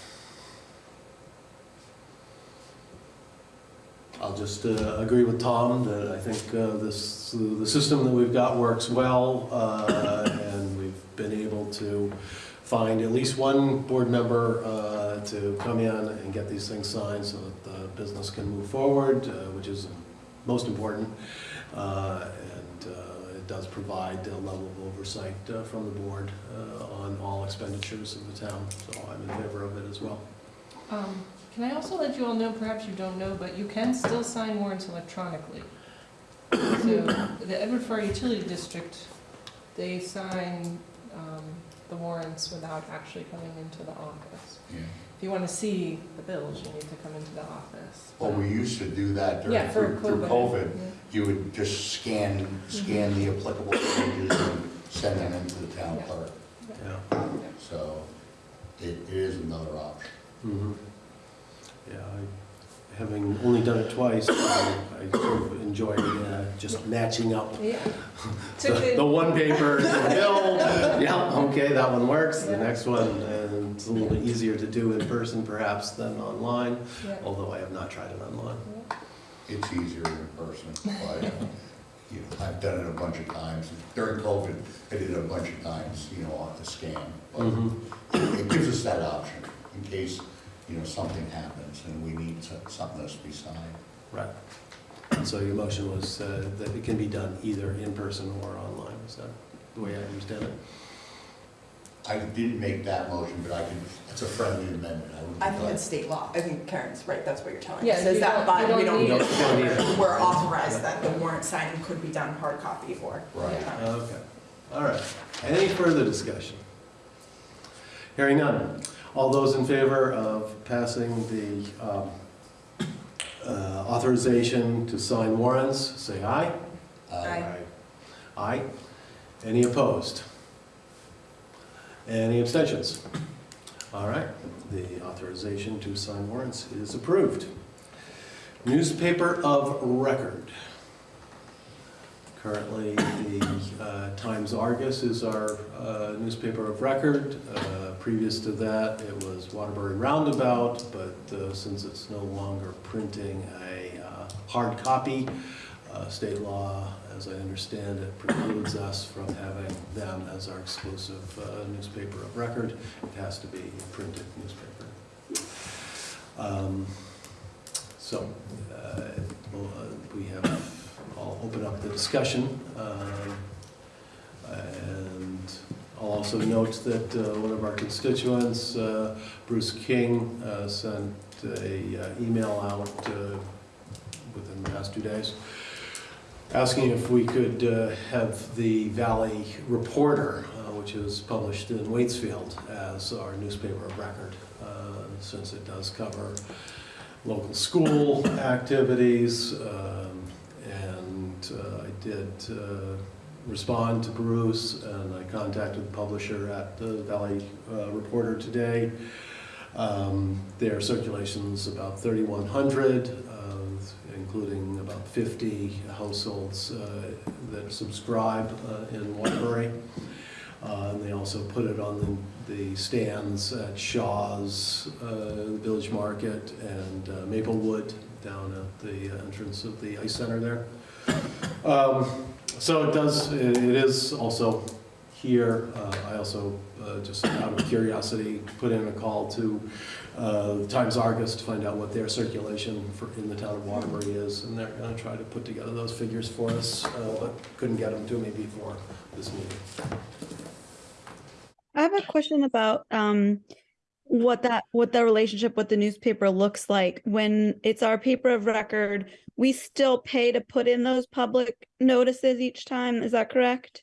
I'll just uh, agree with Tom that I think uh, this, the system that we've got works well, uh, and we've been able to find at least one board member uh, to come in and get these things signed so that the business can move forward, uh, which is most important. And it does provide a level of oversight uh, from the board uh, on all expenditures of the town, so I'm in favor of it as well. Um, Can I also let you all know, perhaps you don't know, but you can still sign warrants electronically. So the Edward Farrar Utility District, they sign um, the warrants without actually coming into the office. Yeah. If you want to see the bills, you need to come into the office. Well, we used to do that during, Yeah, for through through COVID. Yeah. You would just scan, scan the applicable pages and send them into the town Yeah. clerk. Yeah. So it it is another option. Mhm. Yeah, I, having only done it twice, I I sort of enjoyed uh, just matching up Yeah. The the the, one paper, the bill, yeah, okay, that one works, the next one, and it's a little bit easier to do in person perhaps than online, yeah. although I have not tried it online. It's easier in person, but, you know, I've done it a bunch of times. During COVID, I did it a bunch of times, you know, on the scan. But Mhm. it gives us that option in case, you know, something happens and we need so- something else to be signed. Right. So your motion was uh, that it can be done either in person or online, is that the way I understand it? I didn't make that motion, but I can, it's a friendly amendment. I would be I think glad- it's state law. I think Karen's right, that's what you're telling Yeah, us. Says you that, don't- you we don't don't need need it. Don't need it. it. We're authorized that the warrant signing could be done hard copy or. Right. Okay, all right. Any further discussion? Hearing none. All those in favor of passing the um, uh, authorization to sign warrants, say aye. Aye. Aye. Any opposed? Any abstentions? All right, the authorization to sign warrants is approved. Newspaper of record. Currently, the uh, Times Argus is our uh, newspaper of record. Uh, Previous to that, it was Waterbury Roundabout, but uh, since it's no longer printing a uh, hard copy, uh, state law, as I understand it, precludes us from having them as our exclusive uh, newspaper of record. It has to be a printed newspaper. Um, So, well, uh, we have, I'll open up the discussion. um, And I'll also note that uh, one of our constituents, uh, Bruce King, uh, sent a uh, email out uh, within the past two days, asking if we could uh, have the Valley Reporter, which is published in Waitsfield, as our newspaper of record, since it does cover local school activities. um, And I did respond to Bruce, and I contacted the publisher at the Valley uh, Reporter today. Um, Their circulation's about 3,100, uh, including about 50 households uh, that subscribe uh, in Waterbury. Uh, And they also put it on the the stands at Shaw's, uh, the Village Market, and uh, Maplewood down at the entrance of the ice center there. Um, So it does, it is also here. Uh, I also, uh, just out of curiosity, put in a call to uh, Times Argus to find out what their circulation for, in the town of Waterbury is, and they're gonna try to put together those figures for us, uh, but couldn't get them to me before this meeting. I have a question about um what that what the relationship with the newspaper looks like when it's our paper of record. We still pay to put in those public notices each time. Is that correct?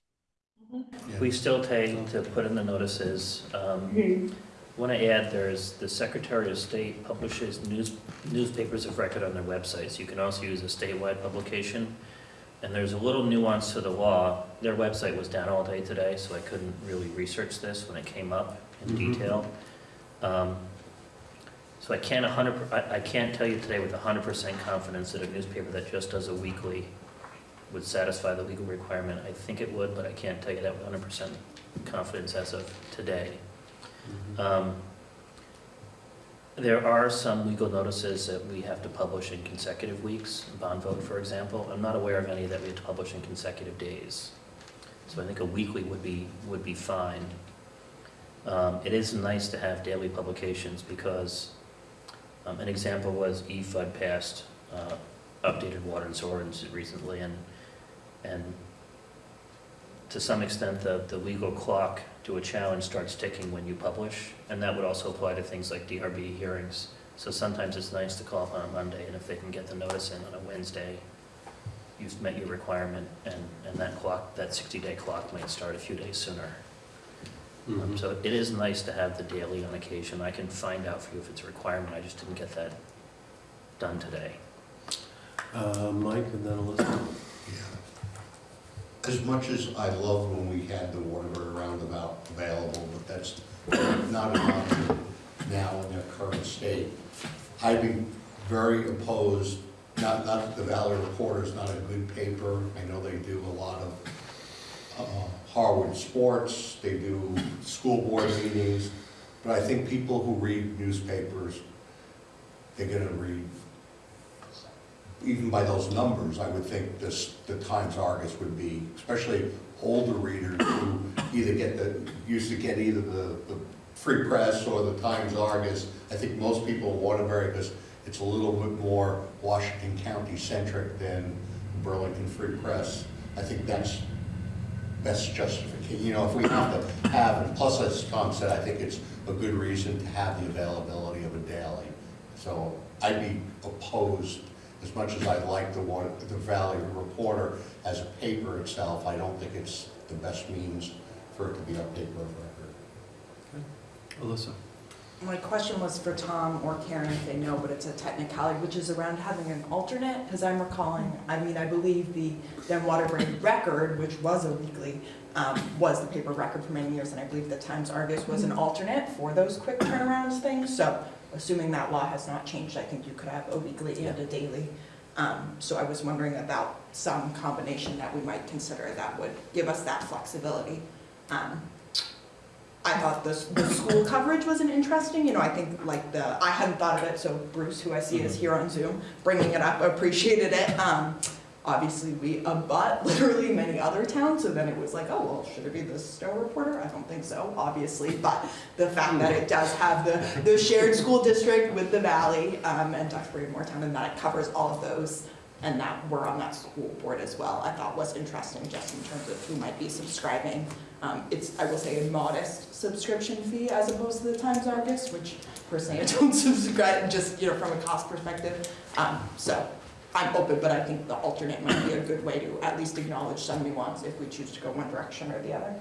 We still pay to put in the notices. Um, Want to add, there's, the Secretary of State publishes news, newspapers of record on their websites. You can also use a statewide publication. And there's a little nuance to the law. Their website was down all day today, so I couldn't really research this when it came up in Mhm. detail. Um, So I can't a hundred, I, I can't tell you today with hundred percent confidence that a newspaper that just does a weekly would satisfy the legal requirement. I think it would, but I can't tell you that with hundred percent confidence as of today. Um, There are some legal notices that we have to publish in consecutive weeks, bond vote, for example. I'm not aware of any that we have to publish in consecutive days. So I think a weekly would be, would be fine. Um, It is nice to have daily publications because um, an example was EFUD passed uh, updated water and sewer recently, and, and to some extent, the, the legal clock to a challenge starts ticking when you publish, and that would also apply to things like DRB hearings. So sometimes it's nice to call up on a Monday, and if they can get the notice in on a Wednesday, you've met your requirement, and, and that clock, that 60-day clock might start a few days sooner. Um, Mhm. So it is nice to have the daily on occasion. I can find out for you if it's a requirement, I just didn't get that done today. Uh, Mike and then Elizabeth. Yeah. As much as I loved when we had the Waterbury Roundabout available, but that's not an option now in their current state. I'd be very opposed, not, not that the Valley Reporter is not a good paper. I know they do a lot of uh, Harwood sports, they do school board meetings, but I think people who read newspapers, they're gonna read even by those numbers, I would think this, the Times Argus would be, especially older readers who either get the, used to get either the, the Free Press or the Times Argus. I think most people in Waterbury, because it's a little bit more Washington County centric than Burlington Free Press. I think that's, that's justification, you know, if we have to have, and plus, as Tom said, I think it's a good reason to have the availability of a daily. So I'd be opposed as much as I like the one, the Valley Reporter as a paper itself, I don't think it's the best means for it to be paper of record. Alyssa. My question was for Tom or Karen if they know, but it's a technicality, which is around having an alternate, because I'm recalling, I mean, I believe the then Waterbury Record, which was a weekly, um, was the paper record for many years, and I believe the Times Argus was an alternate for those quick turnarounds things, so assuming that law has not changed, I think you could have a weekly and a daily. Um, so I was wondering about some combination that we might consider that would give us that flexibility. Um, I thought the, the school coverage was an interesting, you know, I think like the, I hadn't thought of it, so Bruce, who I see is here on Zoom, bringing it up, appreciated it. Um, obviously, we abut literally many other towns, so then it was like, oh, well, should it be the Stowe Reporter? I don't think so, obviously, but the fact that it does have the, the shared school district with the valley, um, and Duxbury and Moretown, and that it covers all of those, and that we're on that school board as well, I thought was interesting, just in terms of who might be subscribing. Um, it's, I will say, a modest subscription fee as opposed to the Times Argus, which personally I don't subscribe, just, you know, from a cost perspective. Um, so I'm open, but I think the alternate might be a good way to at least acknowledge some nuance if we choose to go one direction or the other.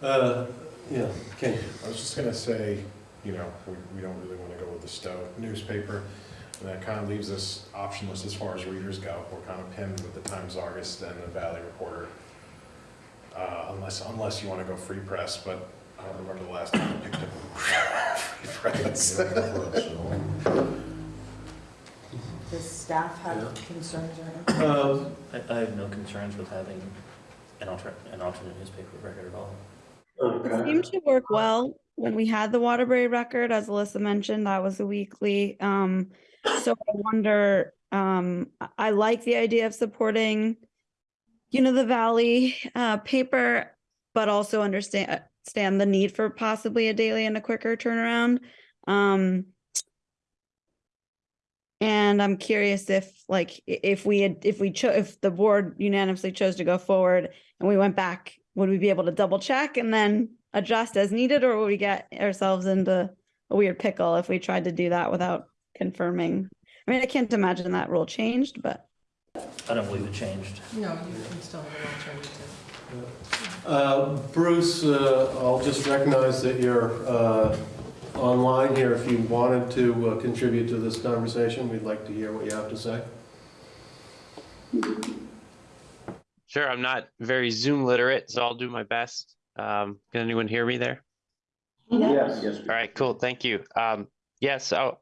Uh, yeah, Ken. I was just gonna say, you know, we, we don't really wanna go with the Stowe newspaper, and that kind of leaves us optionless as far as readers go. We're kind of pinned with the Times Argus and the Valley Reporter. Uh, unless, unless you wanna go Free Press, but I don't remember the last time I picked up Free Press. Does staff have Yeah. concerns or anything? Uh, I, I have no concerns with having an alternate, an alternate newspaper record at all. It seemed to work well when we had the Waterbury record, as Alyssa mentioned, that was a weekly. Um, so I wonder, um, I- I like the idea of supporting you know, the Valley uh, paper, but also understand the need for possibly a daily and a quicker turnaround. Um, and I'm curious if, like, if we had, if we chose, if the board unanimously chose to go forward and we went back, would we be able to double check and then adjust as needed, or would we get ourselves into a weird pickle if we tried to do that without confirming? I mean, I can't imagine that rule changed, but. I don't believe it changed. No, you can still have an alternative. Uh, Bruce, uh, I'll just recognize that you're uh, online here. If you wanted to uh, contribute to this conversation, we'd like to hear what you have to say. Sure, I'm not very Zoom literate, so I'll do my best. Um, can anyone hear me there? Yes, yes. All right, cool, thank you. Um, yeah, so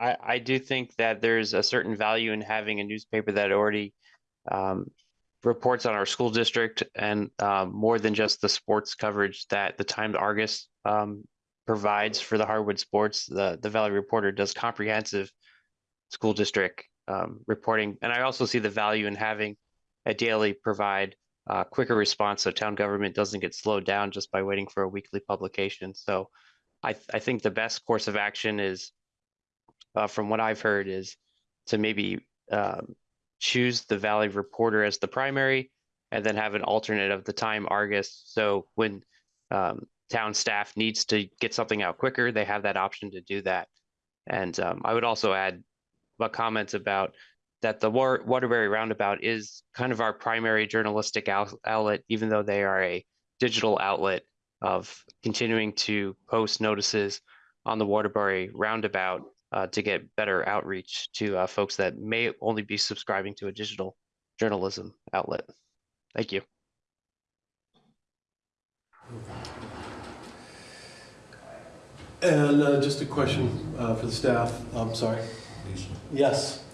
I, I do think that there's a certain value in having a newspaper that already um, reports on our school district and um, more than just the sports coverage that the Times Argus um, provides for the Harwood sports. The the Valley Reporter does comprehensive school district um, reporting, and I also see the value in having a daily provide uh, quicker response so town government doesn't get slowed down just by waiting for a weekly publication. So I, th- I think the best course of action is, uh, from what I've heard, is to maybe um, choose the Valley Reporter as the primary and then have an alternate of the Time Argus. So when um, town staff needs to get something out quicker, they have that option to do that. And um, I would also add a comment about that the War- Waterbury Roundabout is kind of our primary journalistic out- outlet, even though they are a digital outlet of continuing to post notices on the Waterbury Roundabout uh, to get better outreach to uh, folks that may only be subscribing to a digital journalism outlet. Thank you. And uh, just a question uh, for the staff. I'm sorry. Yes.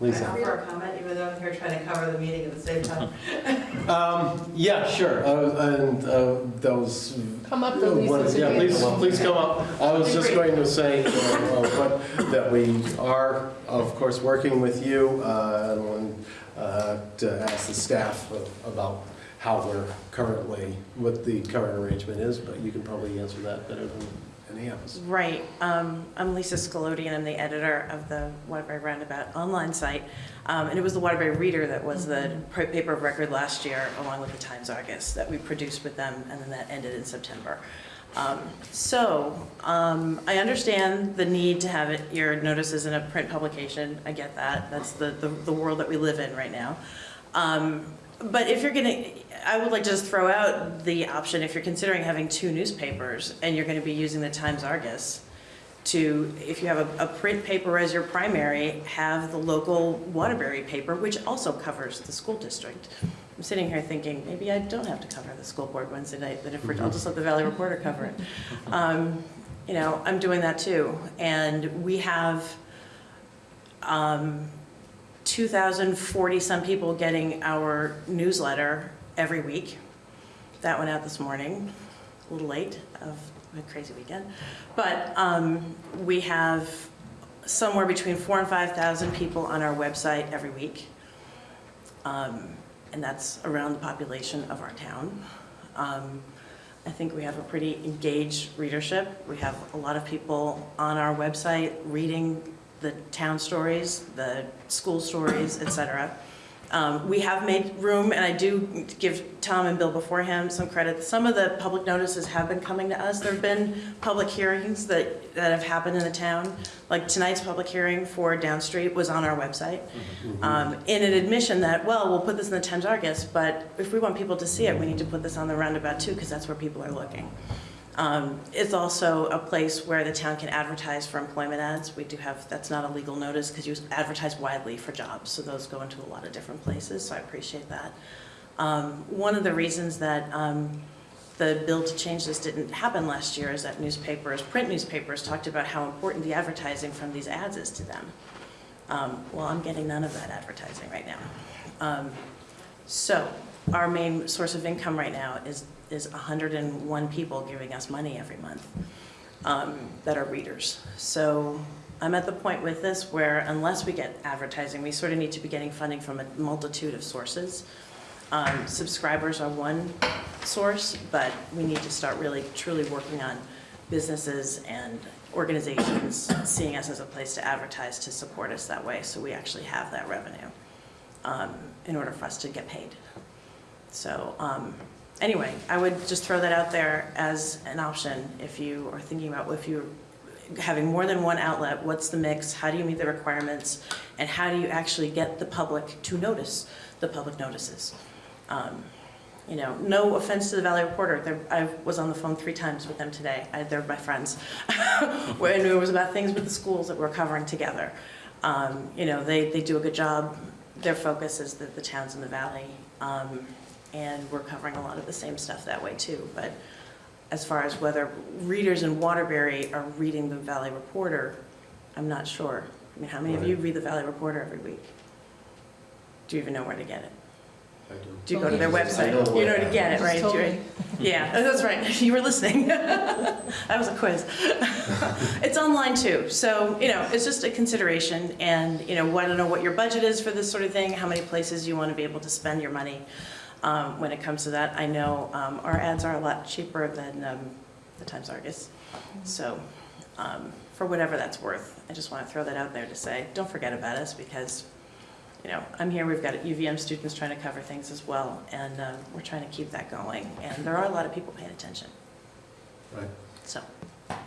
I Lisa. offer a comment, even though I'm here trying to cover the meeting at the same time. Um, yeah, sure. Uh, and uh, that was. Come up to Lisa's Yeah, please, please come up. I was just going to say, uh, uh, what- that we are, of course, working with you, uh, and uh, to ask the staff about how we're currently, what the current arrangement is, but you can probably answer that better than any of us. Right, um, I'm Lisa Scagliotti, and I'm the editor of the Waterbury Roundabout online site. Um, and it was the Waterbury Reader that was the paper of record last year, along with the Times Argus, that we produced with them, and then that ended in September. Um, so, um, I understand the need to have it, your notices in a print publication, I get that, that's the, the, the world that we live in right now. Um, but if you're gonna, I would like to just throw out the option, if you're considering having two newspapers and you're gonna be using the Times Argus, to, if you have a, a print paper as your primary, have the local Waterbury paper, which also covers the school district. I'm sitting here thinking, maybe I don't have to cover the school board Wednesday night, that if we're, I'll just let the Valley Reporter cover it. Um, You know, I'm doing that too, and we have, um, 2,040 some people getting our newsletter every week. That went out this morning, a little late of a crazy weekend. But um, we have somewhere between four and 5,000 people on our website every week. Um, And that's around the population of our town. Um, I think we have a pretty engaged readership. We have a lot of people on our website reading the town stories, the school stories, et cetera. Um, We have made room, and I do give Tom and Bill before him some credit. Some of the public notices have been coming to us. There have been public hearings that, that have happened in the town. Like tonight's public hearing for Downstreet was on our website. Um, In an admission that, well, we'll put this in the Times Argus, but if we want people to see it, we need to put this on the roundabout too, because that's where people are looking. Um, It's also a place where the town can advertise for employment ads. We do have, that's not a legal notice because you advertise widely for jobs, so those go into a lot of different places, so I appreciate that. Um, One of the reasons that um, the bill to change this didn't happen last year is that newspapers, print newspapers, talked about how important the advertising from these ads is to them. Um, Well, I'm getting none of that advertising right now. Um, So our main source of income right now is, is 101 people giving us money every month um, that are readers. So I'm at the point with this where unless we get advertising, we sort of need to be getting funding from a multitude of sources. Um, Subscribers are one source, but we need to start really truly working on businesses and organizations seeing us as a place to advertise to support us that way, so we actually have that revenue um, in order for us to get paid. So um, anyway, I would just throw that out there as an option if you are thinking about if you're having more than one outlet, what's the mix, how do you meet the requirements, and how do you actually get the public to notice the public notices? Um, You know, no offense to the Valley Reporter, they're- I was on the phone three times with them today, I- they're my friends. When it was about things with the schools that we're covering together. Um, You know, they, they do a good job, their focus is the, the towns in the valley. Um, And we're covering a lot of the same stuff that way too, but as far as whether readers in Waterbury are reading the Valley Reporter, I'm not sure. I mean, how many of you read the Valley Reporter every week? Do you even know where to get it? I do. Do you go to oh, their website? know You know where- where to get it, You right? just told You- me. Yeah, that's right. You were listening. That was a quiz. It's online too, so, you know, it's just a consideration and, you know, want to know what your budget is for this sort of thing, how many places you want to be able to spend your money um, when it comes to that. I know um, our ads are a lot cheaper than um, the Times Argus, so um, for whatever that's worth, I just want to throw that out there to say, don't forget about us because you know, I'm here, we've got UVM students trying to cover things as well, and um, we're trying to keep that going. And there are a lot of people paying attention, Right, so,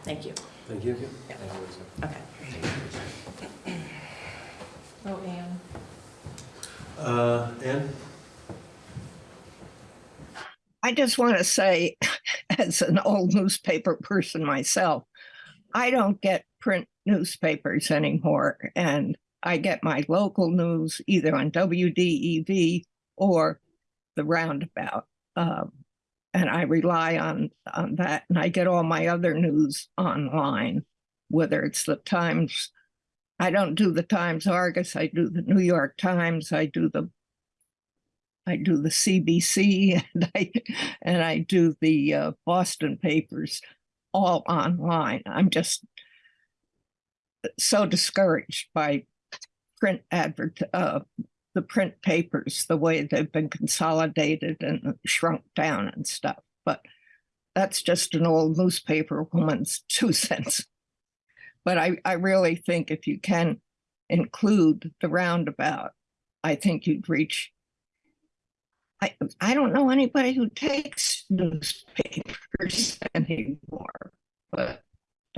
thank you. thank you. Yeah. Thank you, Okay. Oh, Anne. Uh, Ann? I just want to say, as an old newspaper person myself, I don't get print newspapers anymore. And I get my local news either on WDEV or the Roundabout. Um, and I rely on, on that. And I get all my other news online, whether it's the Times. I don't do the Times Argus. I do the New York Times. I do the I do the CBC and I and I do the uh, Boston papers all online. I'm just so discouraged by print advert uh, the print papers, the way they've been consolidated and shrunk down and stuff. But that's just an old newspaper woman's two cents. But I, I really think if you can include the roundabout, I think you'd reach I, I don't know anybody who takes newspapers anymore, but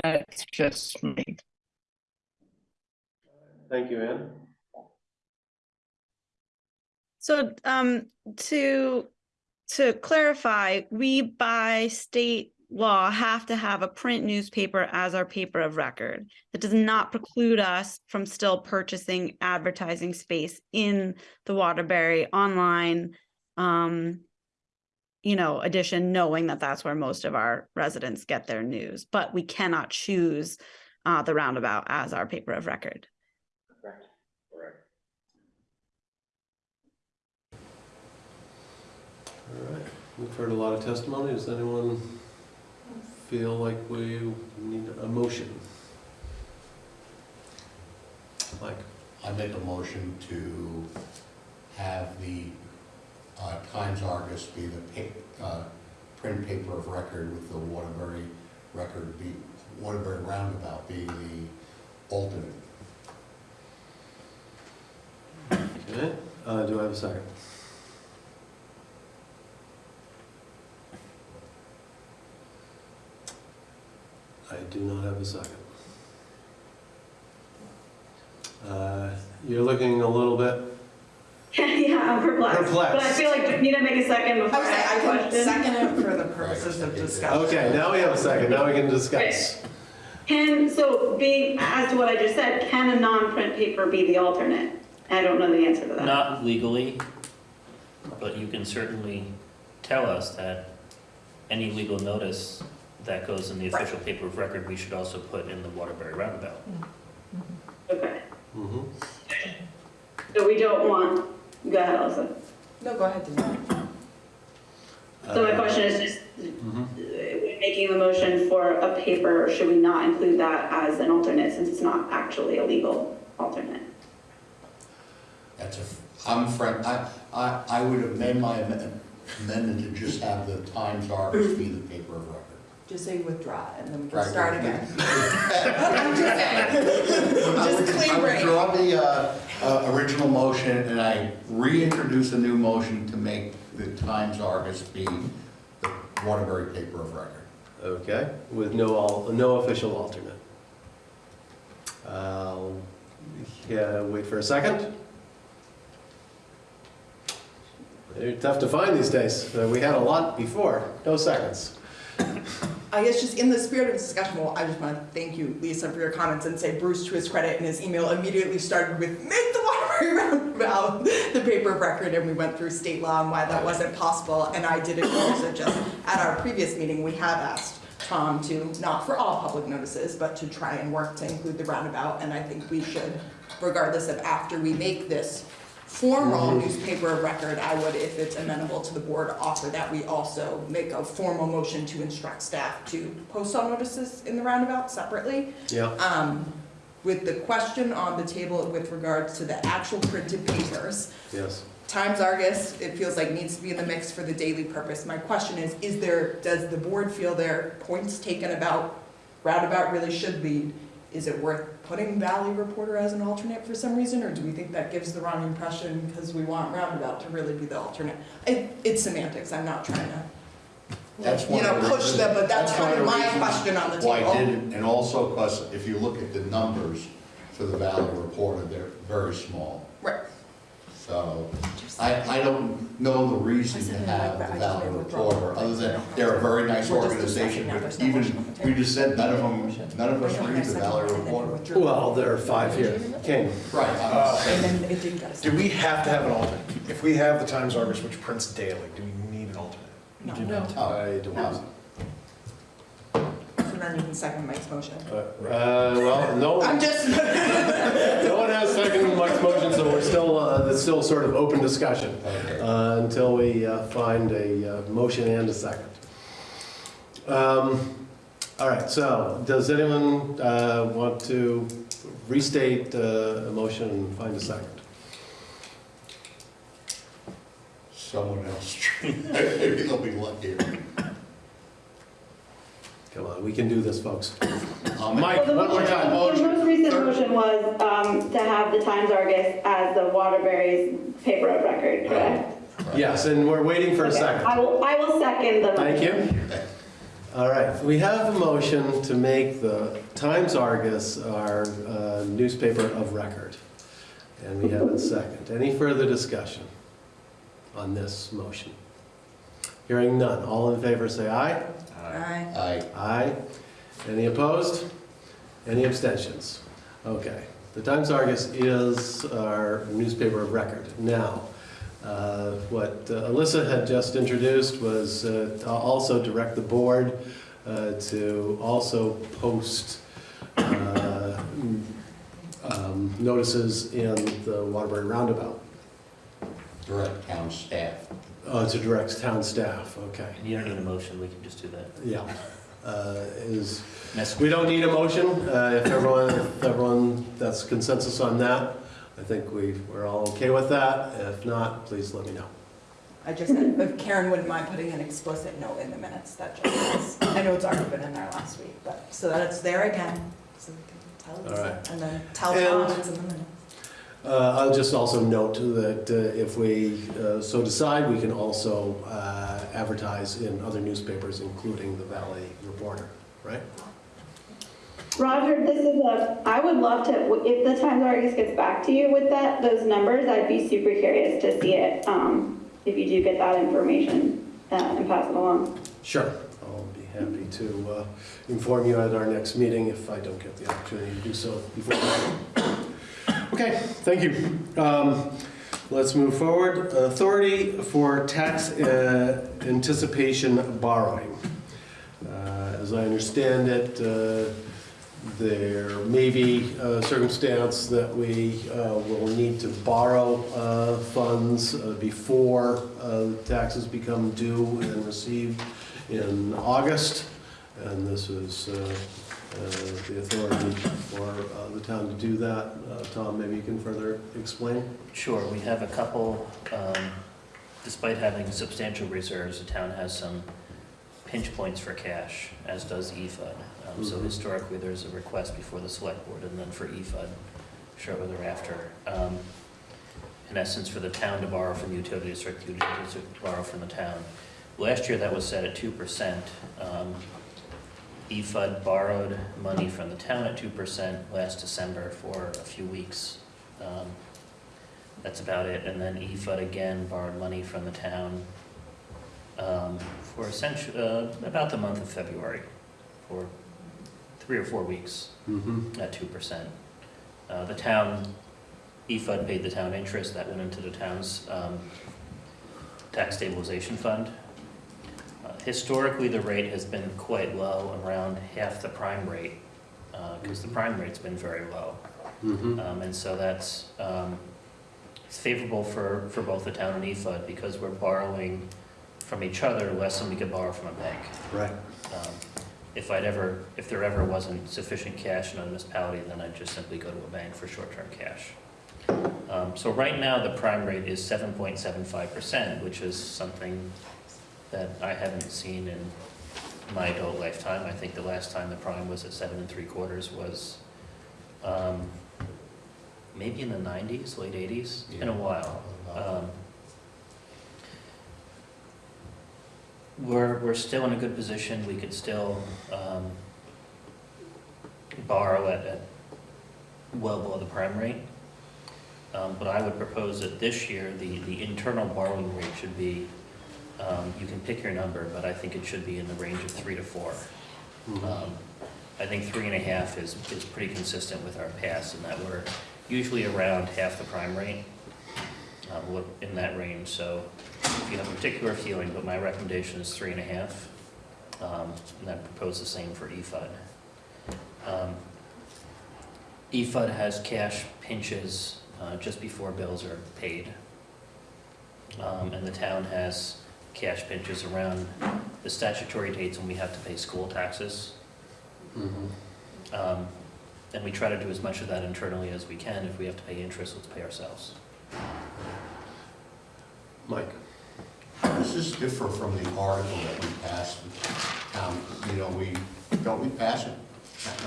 that's just me. Thank you, Ann. So, um, to, to clarify, we by state law have to have a print newspaper as our paper of record. That does not preclude us from still purchasing advertising space in the Waterbury online, um, you know, edition, knowing that that's where most of our residents get their news, but we cannot choose uh, the roundabout as our paper of record. Correct. Correct. All right, we've heard a lot of testimony. Does anyone feel like we need a motion? Mike? I make a motion to have the uh, Times Argus be the pa- uh, print paper of record with the Waterbury record be, Waterbury Roundabout being the alternate. Okay, uh, do I have a second? I do not have a second. Uh, You're looking a little bit, Yeah, I'm perplexed. Perplexed. But I feel like we need to make a second I before would I say I ask a can question. second it for the purposes of discussion. okay, now we have a second, now we can discuss. Can, so being, as to what I just said, can a non-print paper be the alternate? I don't know the answer to that. Not legally, but you can certainly tell us that any legal notice that goes in the official paper of record, we should also put in the Waterbury Roundabout. Okay, Mhm. so we don't want, go ahead, Elsa. No, go ahead, Denise. So my question is just, mhm. uh, making the motion for a paper, should we not include that as an alternate since it's not actually a legal alternate? That's a, I'm friend, I, I, I would amend my amendment amendment to just have the Times Argus be the paper of record. Just say withdraw and then we can Right. start again. I'm just saying. I Just would- clean I break. withdraw the, uh, uh, original motion and I reintroduce a new motion to make the Times Argus be the Waterbury paper of record. Okay, with no, al- no official alternate. I'll yeah, wait for a second. They're tough to find these days. Uh, We had a lot before, no seconds. I guess just in the spirit of discussion, well, I just want to thank you, Lisa, for your comments and say Bruce, to his credit, in his email immediately started with, make the Waterbury Roundabout the paper of record, and we went through state law and why that wasn't possible, and I did acknowledge that just at our previous meeting, we have asked Tom to, not for all public notices, but to try and work to include the roundabout, and I think we should, regardless of after we make this formal newspaper of record, I would, if it's amenable to the board, offer that we also make a formal motion to instruct staff to post all notices in the roundabout separately. Yeah, Um, with the question on the table with regards to the actual printed papers, yes. Times Argus, it feels like needs to be in the mix for the daily purpose. My question is, is there, does the board feel their points taken about roundabout really should lead? Is it worth putting Valley Reporter as an alternate for some reason, or do we think that gives the wrong impression because we want roundabout to really be the alternate? It, it's semantics, I'm not trying to, That's you know, push them, but that's one kind of my question on the table. Why I didn't, and also because if you look at the numbers for the Valley Reporter, they're very small. Right. So I, I don't know the reason to have the Valley Reporter, other than they're a very nice organization, but even, motion on the we just said none of them, none of us read the Valley Reporter. Well, there are five here. King, Right, I'm And then it didn't get a Do we have to have an alternate? If we have the Times Argus, which prints daily, do we need an alternate? No. I don't know. So then you can second Mike's motion. Uh, well, no. I'm just, No one has second Mike's motion, so we're still, uh, it's still sort of open discussion Okay. uh, until we uh, find a uh, motion and a second. Um, All right, so does anyone uh, want to restate uh, a motion and find a second? someone else. Maybe they'll be luckier. Come on, we can do this, folks. I'll Mike, Well, the one more time. The most recent motion was um, to have the Times Argus as the Waterbury's paper of record, correct? Yes, and we're waiting for a Okay. second. I will, I will second the Thank motion. you. All right, we have a motion to make the Times Argus our uh, newspaper of record. And we have a second. Any further discussion on this motion? Hearing none. All in favor, say aye. Aye. I, Aye. Any opposed? Any abstentions? Okay. The Times Argus is our newspaper of record. Now, uh, what uh, Alyssa had just introduced was uh, to also direct the board uh, to also post uh, um, notices in the Waterbury Roundabout, direct town staff. Uh, to direct town staff, okay. You don't need a motion, we can just do that. Yeah. Uh, Is, Mess- we don't need a motion, uh, if everyone, if everyone, that's consensus on that. I think we, we're all okay with that. If not, please let me know. I just, if Karen wouldn't mind putting an explicit note in the minutes, that just, I know it's already been in there last week, but, so that it's there again, so we can tell All Lisa, right. and then tell And- Tom it's in the minutes. Uh, I'll just also note that uh, if we uh, so decide, we can also uh, advertise in other newspapers, including the Valley Reporter, right? Roger, this is a, I would love to, if the Times Argus gets back to you with that, those numbers, I'd be super curious to see it, um, if you do get that information, uh, and pass it along. Sure. I'll be happy to uh, inform you at our next meeting if I don't get the opportunity to do so before. Okay, thank you. Um, Let's move forward. Authority for tax uh, anticipation borrowing. Uh, As I understand it, uh, there may be a circumstance that we uh, will need to borrow uh, funds uh, before uh, taxes become due and received in August. And this is uh, the authority for uh, the town to do that. Uh, Tom, maybe you can further explain? Sure, we have a couple, um, despite having substantial reserves, the town has some pinch points for cash, as does EFUD. Um, So Mhm. historically, there's a request before the select board and then for EFUD shortly thereafter. Um, In essence, for the town to borrow from the utility district, the utility district to borrow from the town. Last year, that was set at two percent. Um, EFUD borrowed money from the town at two percent last December for a few weeks. Um, that's about it. And then EFUD again borrowed money from the town um, for essentially, uh, about the month of February, for three or four weeks Mm-hmm. at two percent. Uh, the town, EFUD paid the town interest, that went into the town's, um, tax stabilization fund. Uh, Historically, the rate has been quite low, around half the prime rate, uh, cause the prime rate's been very low. Mm-hmm. Um, and so that's, um, it's favorable for, for both the town and EFUD because we're borrowing from each other less than we could borrow from a bank. Right. Um, If I'd ever, if there ever wasn't sufficient cash in a municipality, then I'd just simply go to a bank for short-term cash. Um, so right now, the prime rate is seven point seven five percent, which is something that I haven't seen in my adult lifetime. I think the last time the prime was at seven and three quarters was, um, maybe in the nineties, late eighties, in a while. Um, We're, we're still in a good position, we could still, um, borrow at, at well below the prime rate. Um, but I would propose that this year, the, the internal borrowing rate should be, um, you can pick your number, but I think it should be in the range of three to four. Um, I think three and a half is, is pretty consistent with our past in that we're usually around half the prime rate. Uh, in that range, so if you have a particular feeling, but my recommendation is three and a half. Um, and I propose the same for EFUD. Um, EFUD has cash pinches, uh, just before bills are paid. Um, and the town has cash pinches around the statutory dates when we have to pay school taxes. Mm-hmm. Um, and we try to do as much of that internally as we can. If we have to pay interest, let's pay ourselves. Mike? how Does this differ from the article that we passed? Um, You know, we, don't we pass it,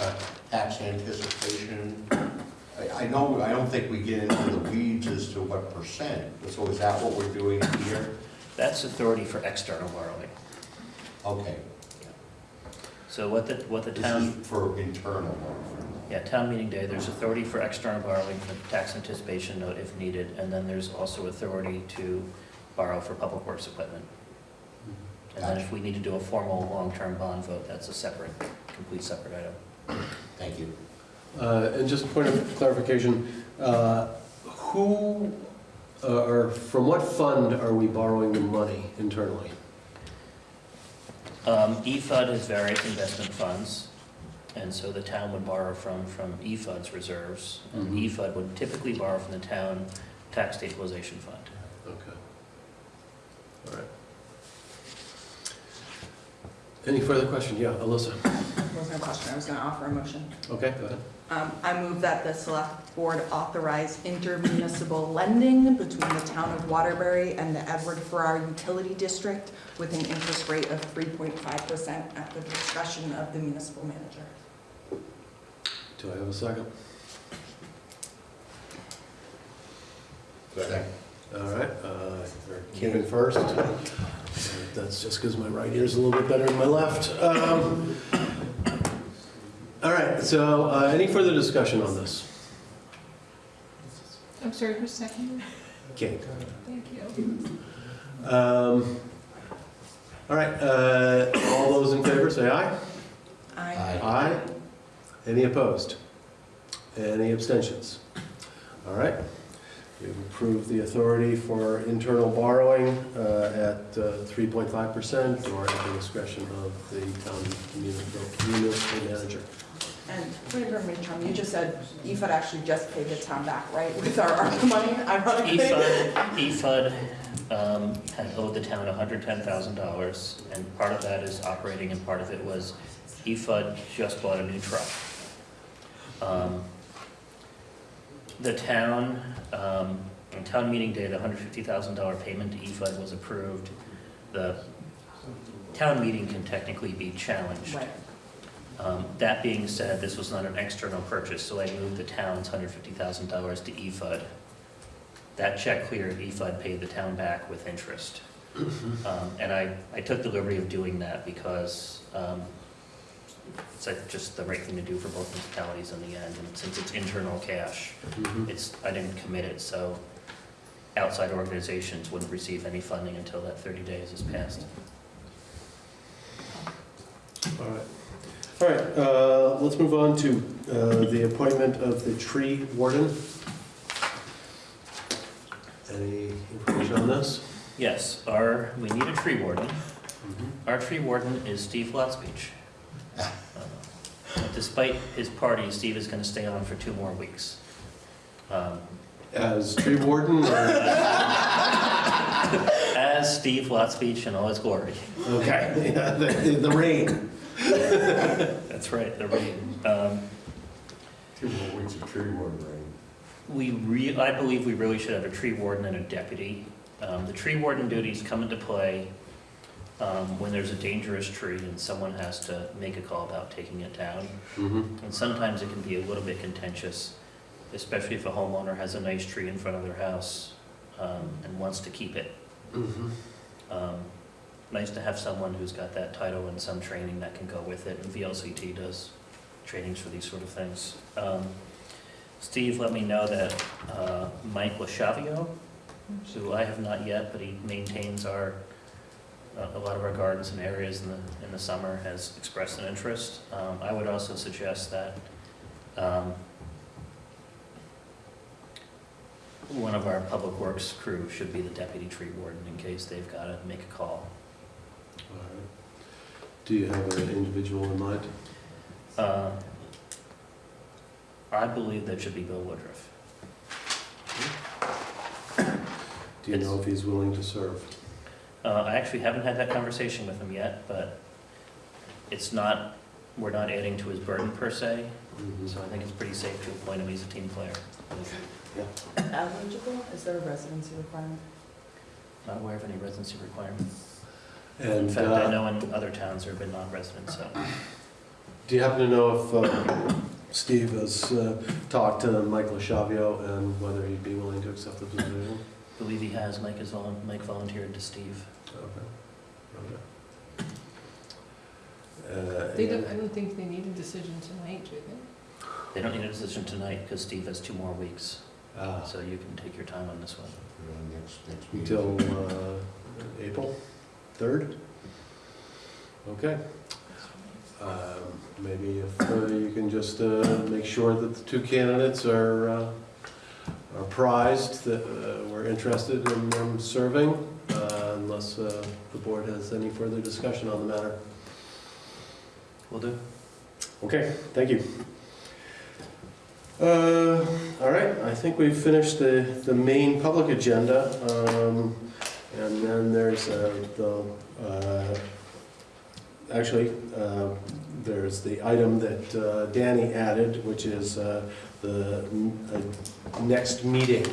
uh, tax anticipation? I, I know, I don't think we get into the weeds as to what percent, so is that what we're doing here? That's authority for external borrowing. Okay, So what the, what the this town. is for internal. Borrowing. yeah, town meeting day, there's authority for external borrowing, the tax anticipation note if needed, and then there's also authority to borrow for public works equipment. And then if we need to do a formal long-term bond vote, that's a separate, complete separate item. Thank you. Uh, And just a point of clarification, uh, who, uh, or from what fund are we borrowing the money internally? Um, EFUD has various investment funds, and so the town would borrow from, from EFUD's reserves. And Mhm. EFUD would typically borrow from the town tax stabilization fund. Okay. All right. Any further question? Yeah, Alyssa? Wasn't a question, I was gonna offer a motion. Okay, go ahead. Um, I move that the select board authorize intermunicipal lending between the town of Waterbury and the Edward Farrar Utility District with an interest rate of three point five percent at the discretion of the municipal manager. Do I have a second? Second. All right, uh, Kevin first. That's just because my right ear's a little bit better than my left. Um, All right, so uh, any further discussion on this? I'm sorry, who's second? Okay. Thank you. Um, All right, uh, all those in favor, say aye. Aye. Aye. Any opposed? Any abstentions? All right. We've approved the authority for internal borrowing uh, at uh, 3.5% or at the discretion of the town municipal municipal manager. And your information, you just said EFUD actually just paid the town back, right, with our ARPA money, ironically? EFUD, EFUD um, had owed the town hundred ten thousand dollars, and part of that is operating and part of it was EFUD just bought a new truck. Um, The town, um, on town meeting day, the hundred fifty thousand dollar payment to EFUD was approved. The town meeting can technically be challenged. Right. Um, That being said, this was not an external purchase, so I moved the town's hundred fifty thousand dollars to EFUD. That check cleared, EFUD paid the town back with interest. Um, And I, I took the liberty of doing that because um, it's like just the right thing to do for both municipalities in the end. And since it's internal cash, Mhm. it's, I didn't commit it, so outside organizations wouldn't receive any funding until that 30 days is passed. All right. All right, uh, let's move on to uh, the appointment of the tree warden. Any information on this? Yes, our, we need a tree warden. Our tree warden is Steve Lotspeich. Uh, Despite his party, Steve is going to stay on for two more weeks. Um, As tree warden or? As Steve Lotspeich in all his glory. Okay, yeah, the, the rain. That's right, the rain. Um, Two more weeks of tree warden rain. We re, I believe we really should have a tree warden and a deputy. Um, the tree warden duties come into play, um, when there's a dangerous tree and someone has to make a call about taking it down. Mhm. And sometimes it can be a little bit contentious, especially if a homeowner has a nice tree in front of their house, um, and wants to keep it. Mhm. Um, Nice to have someone who's got that title and some training that can go with it, and VLCT does trainings for these sort of things. Um, Steve let me know that uh, Mike LaChavio, who I have not yet, but he maintains our, uh, a lot of our gardens and areas in the, in the summer, has expressed an interest. Um, I would also suggest that um, one of our public works crew should be the deputy tree warden in case they've got to make a call. All right. Do you have an individual in mind? Uh, I believe that should be Bill Woodruff. Do you know if he's willing to serve? Uh, I actually haven't had that conversation with him yet, but it's not, we're not adding to his burden per se, Mhm. so I think it's pretty safe to appoint him, he's a team player. Eligible, is there a residency requirement? Not aware of any residency requirements. In And fact, I uh, know in other towns there have been non-residents, so. do you happen to know if uh, Steve has uh, talked to Michael Shavio and whether he'd be willing to accept the position? I believe he has, Mike is, vol- Mike volunteered to Steve. Okay. Okay. Uh, They don't, I don't think they need a decision tonight, do they? They don't need a decision tonight because Steve has two more weeks, ah, so you can take your time on this one. Next, next meeting. Until uh, April 3rd? Okay. Um, Maybe if uh, you can just uh, make sure that the two candidates are uh, are prized, that uh, we're interested in them serving, uh, unless uh, the board has any further discussion on the matter. Will do. Okay, thank you. All right, I think we've finished the, the main public agenda. um, And then there's uh, the, uh, actually, uh, there's the item that uh, Danny added, which is uh, the uh, next meeting.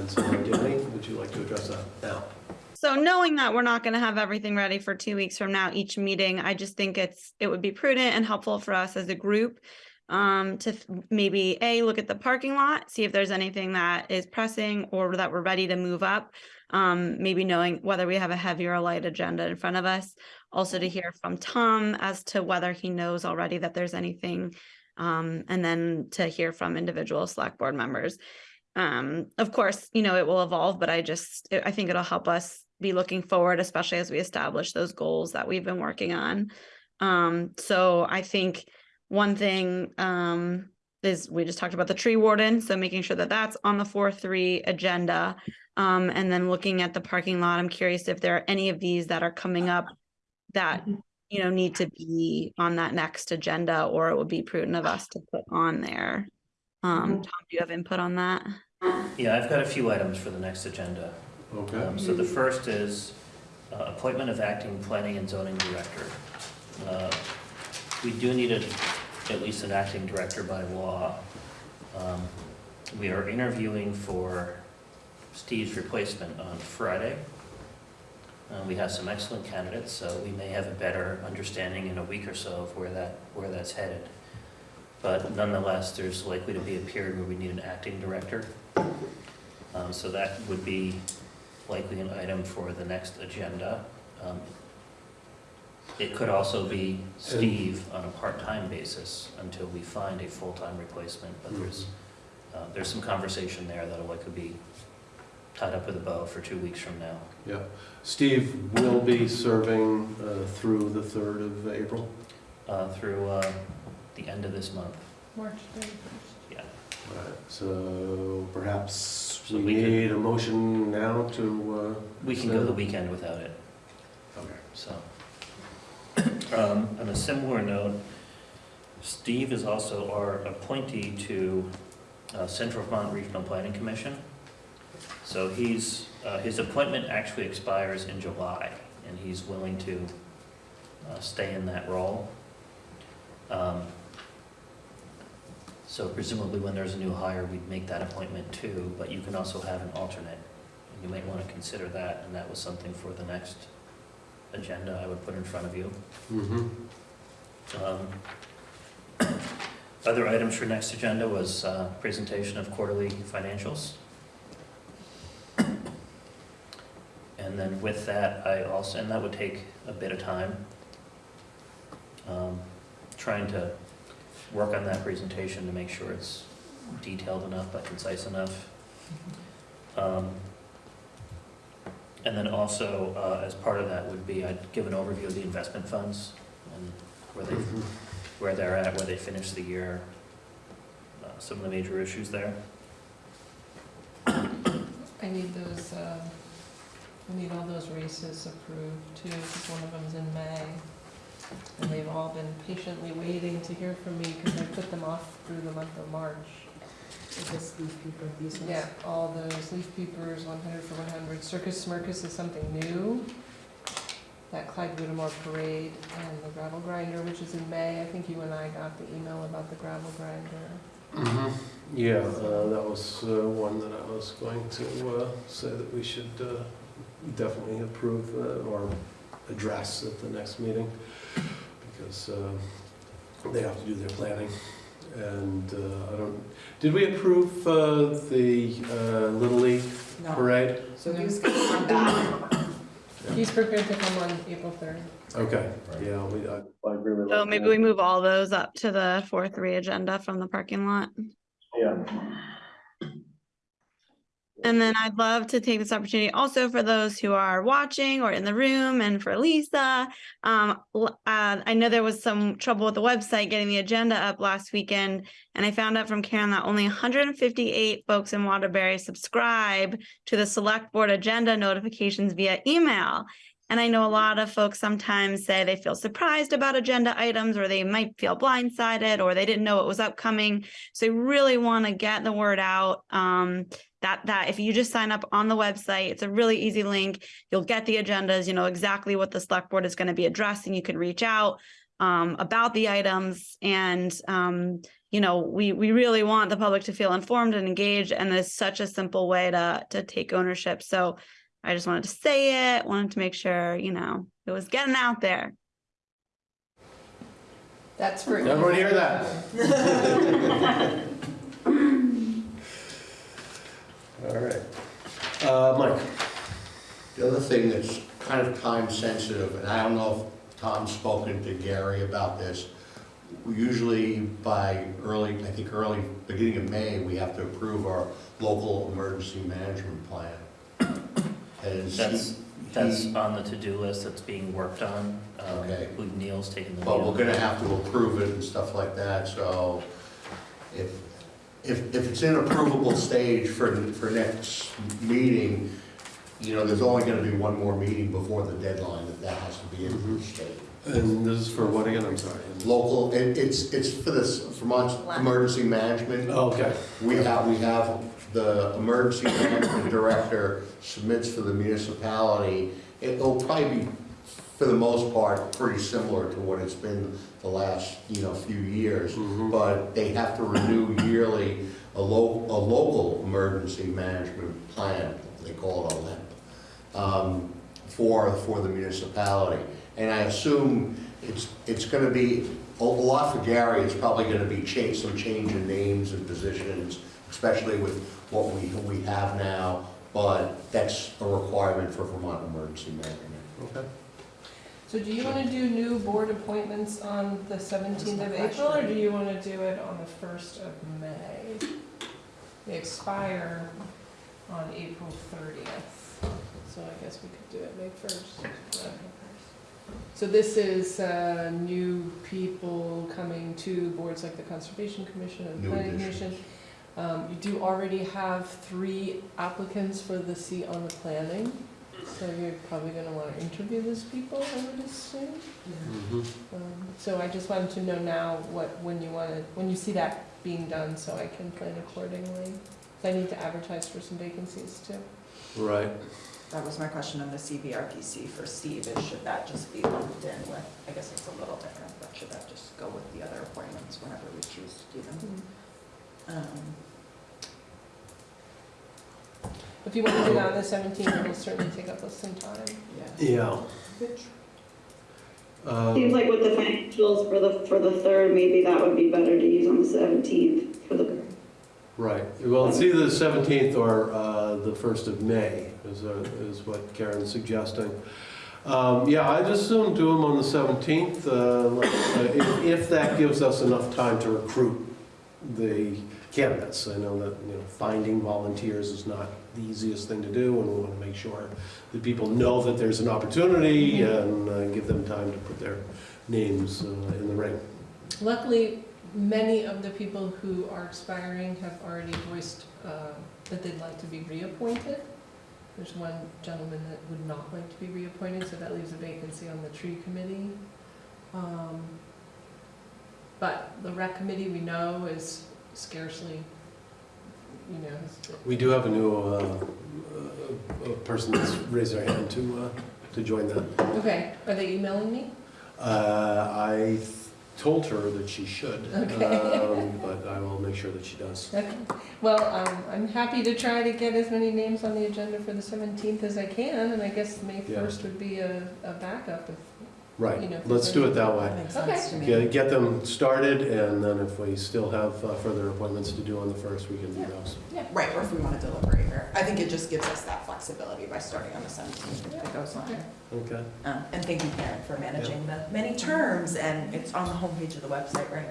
And so Danny, would you like to address that now? So knowing that we're not gonna have everything ready for two weeks from now, each meeting, I just think it's, it would be prudent and helpful for us as a group. Um, to maybe A, look at the parking lot, see if there's anything that is pressing or that we're ready to move up. Um, maybe knowing whether we have a heavy or a light agenda in front of us. Also to hear from Tom as to whether he knows already that there's anything. Um, and then to hear from individual select board members. Um, of course, you know, it will evolve, but I just, I I think it'll help us be looking forward, especially as we establish those goals that we've been working on. Um, so I think one thing, um, is we just talked about the tree warden, so making sure that that's on the four, three agenda. Um, and then looking at the parking lot, I'm curious if there are any of these that are coming up that, you know, need to be on that next agenda, or it would be prudent of us to put on there. Um, Tom, do you have input on that? Yeah, I've got a few items for the next agenda. Okay. Um, So the first is uh, appointment of acting planning and zoning director. Uh, we do need a, at least an acting director by law. Um, We are interviewing for Steve's replacement on Friday. Uh, We have some excellent candidates, so we may have a better understanding in a week or so of where that, where that's headed. But nonetheless, there's likely to be a period where we need an acting director. Um, So that would be likely an item for the next agenda. Um, It could also be Steve on a part-time basis until we find a full-time replacement, but there's, uh, there's some conversation there that'll could be tied up with a bow for two weeks from now. Yeah. Steve will be serving uh, through the 3rd of April. uh, through uh, the end of this month. March 31st. Yeah. Right, So perhaps So we we could- need a motion now to, uh, We can go the weekend without it, okay. so. Um, On a similar note, Steve is also our appointee to uh, Central Vermont Regional Planning Commission. So he's, uh, his appointment actually expires in July, and he's willing to uh, stay in that role. Um, So presumably when there's a new hire, we'd make that appointment too, but you can also have an alternate. And you might want to consider that, and that was something for the next agenda I would put in front of you. Mhm. Um, Other items for next agenda was uh, presentation of quarterly financials. And then with that, I also, and that would take a bit of time. Um, Trying to work on that presentation to make sure it's detailed enough but concise enough. Um, And then also, uh, as part of that would be, I'd give an overview of the investment funds and where they, Mhm. where they're at, where they finished the year, uh, some of the major issues there. I need those, uh, I need all those races approved too, because one of them's in May. And they've all been patiently waiting to hear from me because I put them off through the month of March. This leaf peeper, these ones? Yeah, all those leaf peepers, one hundred for one hundred. Circus Smirkus is something new. That Clyde Whittemore parade and the gravel grinder, which is in May. I think you and I got the email about the gravel grinder. Mhm. Yeah, uh, that was uh, one that I was going to uh, say that we should uh, definitely approve uh, or address at the next meeting, because uh, they have to do their planning. And uh, I don't, did we approve uh, the uh, Little League No, parade? so he was gonna come back. He's prepared to come on April third. Okay, yeah, we, I I agree with that. So maybe we move all those up to the four, three agenda from the parking lot. Yeah. And then I'd love to take this opportunity also for those who are watching or in the room and for Lisa. Um, uh, I know there was some trouble with the website getting the agenda up last weekend. And I found out from Karen that only hundred and fifty-eight folks in Waterbury subscribe to the select board agenda notifications via email. And I know a lot of folks sometimes say they feel surprised about agenda items or they might feel blindsided or they didn't know it was upcoming. So I really want to get the word out. Um, that that if you just sign up on the website, it's a really easy link. You'll get the agendas, you know exactly what the select board is going to be addressing. You can reach out um, about the items, and um, you know we we really want the public to feel informed and engaged. And it's such a simple way to to take ownership. So I just wanted to say it. Wanted to make sure you know it was getting out there. That's for. Everyone hear that? All right. Uh, Mike? The other thing that's kind of time sensitive, and I don't know if Tom's spoken to Gary about this, usually by early, I think early, beginning of May, we have to approve our local emergency management plan. And That's, he- that's he- on the to-do list that's being worked on. Um, Okay. I believe Neil's taking the lead. But we're on gonna that. have to approve it and stuff like that, so if, if, if it's in approvable stage for, for next meeting, you know, there's only gonna be one more meeting before the deadline, that that has to be in the state. And this is for what again? I'm sorry. Local, it, it's, it's for this Vermont Emergency Management. Oh, okay. We have, we have, the emergency management director submits for the municipality. It'll probably be for the most part, pretty similar to what it's been the last, you know, few years. Mhm. But they have to renew yearly a lo, a local emergency management plan, they call it a LEP, um, for, for the municipality. And I assume it's, it's gonna be, a lot for Gary, it's probably gonna be change, some change in names and positions, especially with what we, we have now, but that's a requirement for Vermont Emergency Management. Okay. So do you want to do new board appointments on the 17th of April, or do you want to do it on the 1st of May? They expire on April 30th, so I guess we could do it May 1st. So this is uh, new people coming to boards like the Conservation Commission and New Planning additions. Commission. Um, You do already have three applicants for the seat on the planning, so you're probably gonna wanna interview those people, I would assume. Mhm. Um, So I just wanted to know now what, when you wanna, when you see that being done, so I can plan accordingly. I need to advertise for some vacancies too. Right. That was my question on the CVRPC for Steve, is should that just be lumped in with, I guess it's a little different, but should that just go with the other appointments whenever we choose to do them? Um, If you want to do that on the seventeenth, it will certainly take up some time. Yeah. Yeah. Um, Seems like with the financials for the, for the third, maybe that would be better to use on the seventeenth for the, Right, well, it's either the 17th or uh, the 1st of May, is uh, is what Karen's suggesting. Um, Yeah, I just assume do them on the 17th, uh, like, uh, if if that gives us enough time to recruit the candidates. I know that, you know, finding volunteers is not the easiest thing to do, and we want to make sure that people know that there's an opportunity and uh, give them time to put their names uh, in the ring. Luckily, many of the people who are expiring have already voiced uh, that they'd like to be reappointed. There's one gentleman that would not like to be reappointed, so that leaves a vacancy on the tree committee. Um, But the rec committee, we know, is scarcely, you know, We do have a new uh, uh, a person that's raised their hand to, uh, to join that. okay, are they emailing me? Uh, I told her that she should, Okay. um, but I will make sure that she does. Okay, well, um, I'm happy to try to get as many names on the agenda for the seventeenth as I can, and I guess May Yeah. first would be a, a backup if, You Right, know, let's do it that That way. makes Okay. sense to me. Get, get them started, and then if we still have uh, further appointments to do on the first, we can do those. Yeah, Right, or if we want to deliberate, or, I think it just gives us that flexibility by starting on the seventeenth if it goes on. Okay. Okay. Um, And thank you, Karen, for managing the many terms, and it's on the homepage of the website, right?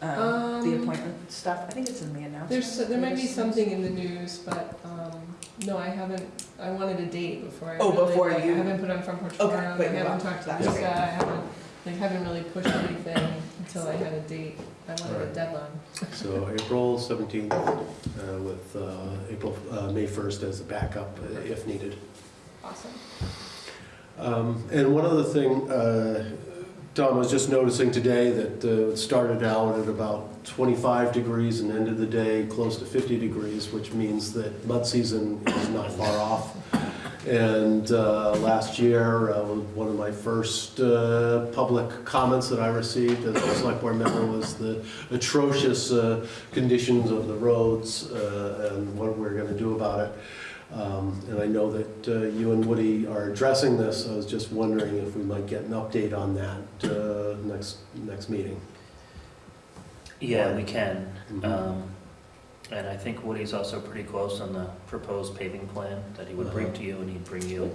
Um, The Um, appointment stuff, I think it's in the announcement. There's, there might be something in the news, but, um, no, I haven't, I wanted a date before I. Oh, really, before like, you- I haven't put on Front Porch Okay, Forum, I but you haven't want- talked to that's Lisa, great. I haven't, like, haven't really pushed anything until I had a date. I wanted a Alright. deadline. So April 17th uh, with uh, April, uh, May 1st as a backup uh, if needed. Awesome. Um, And one other thing, uh, Tom, I was just noticing today that uh, it started out at about 25 degrees and end of the day close to 50 degrees, which means that mud season is not far off. And uh, last year, uh, one of my first uh, public comments that I received as a select board member was the atrocious uh, conditions of the roads uh, and what we're going to do about it. Um, And I know that uh, you and Woody are addressing this. I was just wondering if we might get an update on that uh, next, next meeting. Yeah, we can. Mhm. Um, And I think Woody's also pretty close on the proposed paving plan that he would bring Uh-huh. to you, and he'd bring you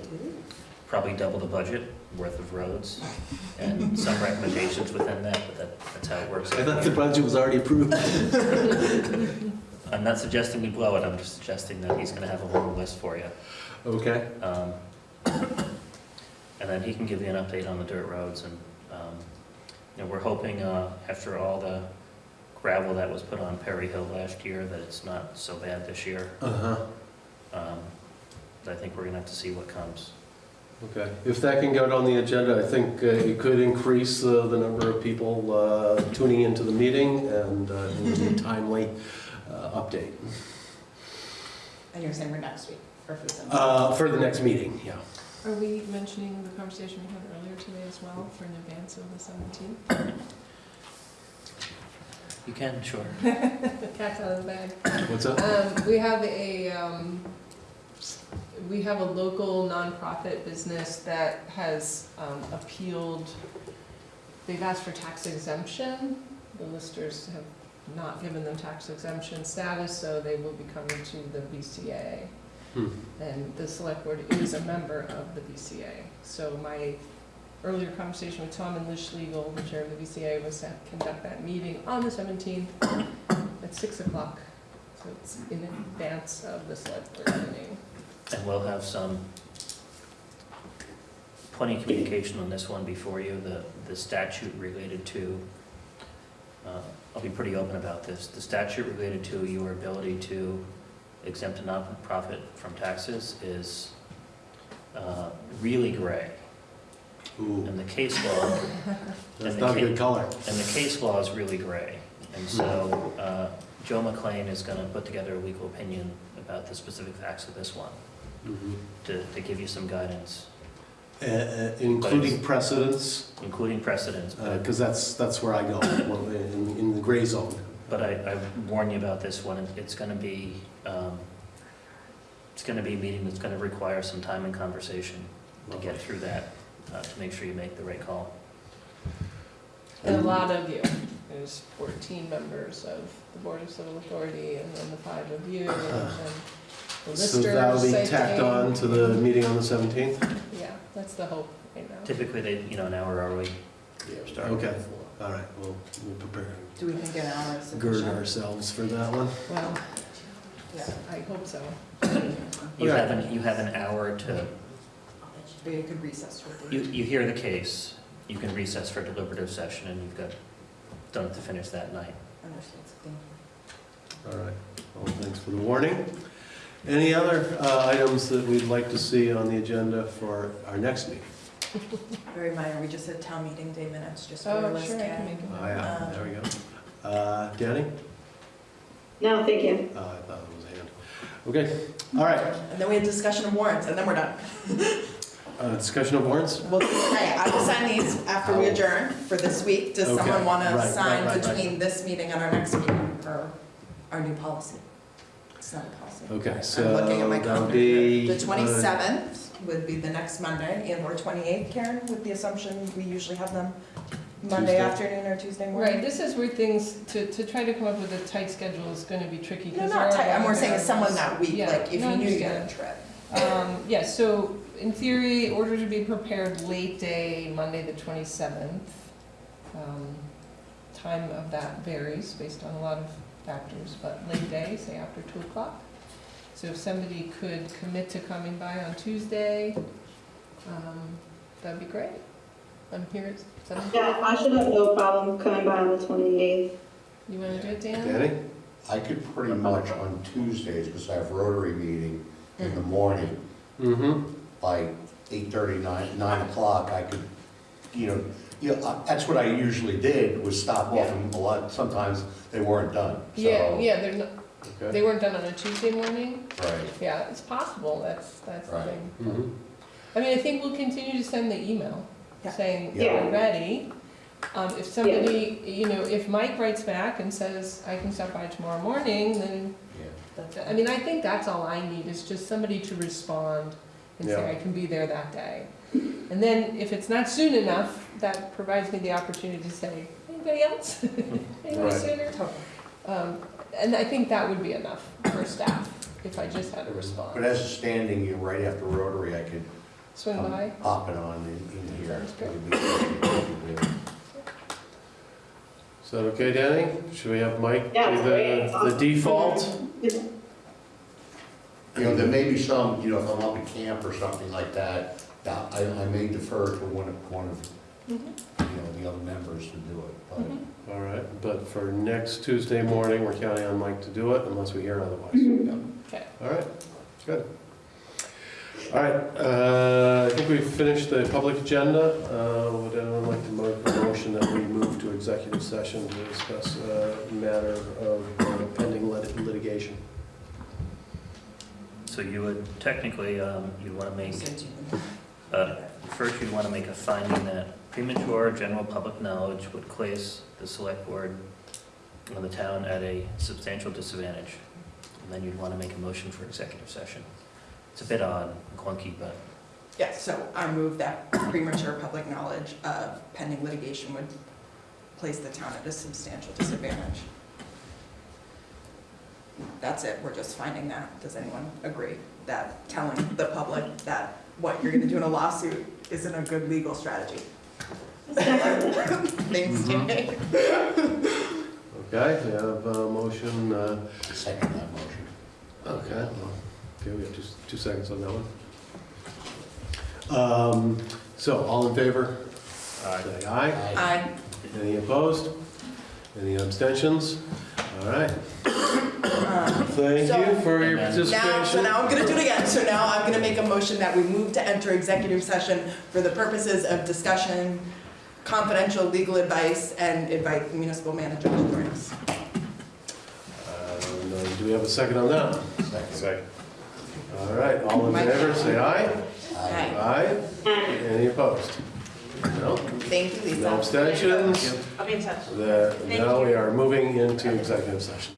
probably double the budget worth of roads, and some recommendations within that, but that, that's how it works. I thought the budget was already approved. I'm not suggesting we blow it, I'm just suggesting that he's gonna have a whole list for you. Okay, Um, And then he can give you an update on the dirt roads, and, um, you know, we're hoping, uh, after all the gravel that was put on Perry Hill last year, that it's not so bad this year. uh-huh, Um, I think we're gonna have to see what comes. okay. If that can get on the agenda, I think uh, it could increase uh, the number of people uh, tuning into the meeting and uh, it would be a timely uh, update. And you're saying we're next week, or if it's in. Uh, For the next meeting, yeah. Are we mentioning the conversation we had earlier today as well for in advance of the seventeenth? You can, sure. The cat's out of the bag. What's up? Um, we have a, um, we have a local nonprofit business that has, um, appealed, they've asked for tax exemption. The listers have not given them tax exemption status, so they will be coming to the BCA. Hmm. And the select board is a member of the BCA. So my earlier conversation with Tom and Lish Legal, the chair of the BCA, was to conduct that meeting on the seventeenth at six o'clock. So it's in advance of the select board meeting. And we'll have some, plenty of communication on this one before you, the, the statute related to, uh, I'll be pretty open about this, the statute related to your ability to exempt a nonprofit from taxes is uh, really gray. Ooh, And the case law, that's not a good color. and the case law is really gray. And so uh, Joe McLean is going to put together a legal opinion about the specific facts of this one Mhm. to, to give you some guidance, Uh, uh, Including precedents, including precedents. because that's, that's where I go, in, in the gray zone. But I, I warn you about this one, it's gonna be, um, it's gonna be a meeting that's gonna require some time and conversation to get through that, uh, to make sure you make the right call. And a lot of you, there's fourteen members of the Board of Civil Authority and then the five of you and then the So listers. that'll be I tacked on to the meeting on the 17th? Yeah, that's the hope right now. Typically, they, you know, an hour early. start. Okay, all right, we'll, we'll prepare, Do we think an hour is gird sufficient? ourselves for that one. Well, Yeah, I hope so. You Okay. have an, you have an hour to, or you could recess with you, you hear the case, you can recess for deliberative session, and you've got, done to finish that night. Understood, thank you. All right, well, thanks for the warning. Any other uh, items that we'd like to see on the agenda for our next meeting? Very minor, we just had town meeting day minutes, just for Oh, your list, sure, I can Ken. make it. Oh, yeah, there we go. Uh, Danny? No, thank you. Oh, I thought it was a hand. Okay, all right, And then we had discussion of warrants, and then we're done. uh, discussion of warrants? Well, okay, I will sign these after we adjourn for this week. Does Okay, someone want right, to sign right, right. between this meeting and our next meeting for our new policy? It's not a policy. Okay, so I'm so looking at my calendar be. uh, The twenty-seventh would be the next Monday, and or twenty-eighth, Karen, with the assumption we usually have them Monday Tuesday. afternoon or Tuesday morning. Right, this is where things, to, to try to come up with a tight schedule is gonna be tricky. No, 'cause not there are tight, I'm more other saying as someone variables. that week, Yeah, like if no, I you knew you had a trip. Um, yes, so in theory, order to be prepared late day, Monday the twenty-seventh. Um, time of that varies based on a lot of factors, but late day, say after two o'clock. So if somebody could commit to coming by on Tuesday, um, that'd be great. I'm here at seven. Yeah, I should have no problem coming by on the 28th. You wanna do it, Dan? Danny? I could pretty much on Tuesdays, because I have Rotary meeting in the morning, Mm-hmm. By eight thirty, nine, nine o'clock, I could, you know, you know, uh, that's what I usually did, was stop off and a lot, sometimes they weren't done, so. Yeah, yeah, they're not, Okay. they weren't done on a Tuesday morning? Right, Yeah, it's possible, that's, that's the Right. thing. Mhm. I mean, I think we'll continue to send the email Yeah. saying, Yeah. we're ready. Um, if somebody, you know, if Mike writes back and says, I can stop by tomorrow morning, then, yeah. I mean, I think that's all I need, is just somebody to respond and say, I can be there that day. And then if it's not soon enough, that provides me the opportunity to say, anybody else? Anybody Right. sooner? Totally. Um, and I think that would be enough for staff, if I just had a response. But as a standing, you right after Rotary, I could Swing come by. pop it on in, in here. Sounds good. It'd be- it'd be- Is that okay, Danny? Should we have Mike Yeah, be the, the default? You know, there may be some, you know, if I'm up at camp or something like that, yeah, I, I may defer to one of, one of, you know, the other members to do it, but. All right, but for next Tuesday morning, we're counting on Mike to do it unless we hear otherwise. Okay. All right, good. All right, uh, I think we've finished the public agenda. Uh, Would anyone like to make a motion that we move to executive session to discuss a matter of uh, pending lit- litigation? So you would technically, um, you want to make Uh, First, you'd want to make a finding that premature general public knowledge would place the select board of the town at a substantial disadvantage. And then you'd want to make a motion for executive session. It's a bit odd, clunky, but Yes, so I move that premature public knowledge of pending litigation would place the town at a substantial disadvantage. That's it, we're just finding that. Does anyone agree that telling the public that what you're gonna do in a lawsuit isn't a good legal strategy? Thanks, Jamie. Okay, we have a motion, uh, Second that motion. okay, well, okay, we have two, two seconds on that one. Um, so, all in favor? Aye. Say aye. Aye. Any opposed? Any abstentions? All right. Thank you for your Now- Now, so participation. now I'm gonna do it again. So now I'm gonna make a motion that we move to enter executive session for the purposes of discussion, confidential legal advice, and invite the municipal manager to join us. And, uh, Do we have a second on that? Second. All right, all in favor, say aye. Aye. Aye. Any opposed? No? Thank you, Lisa. No abstentions? I'll be in touch. The- Now we are moving into executive session.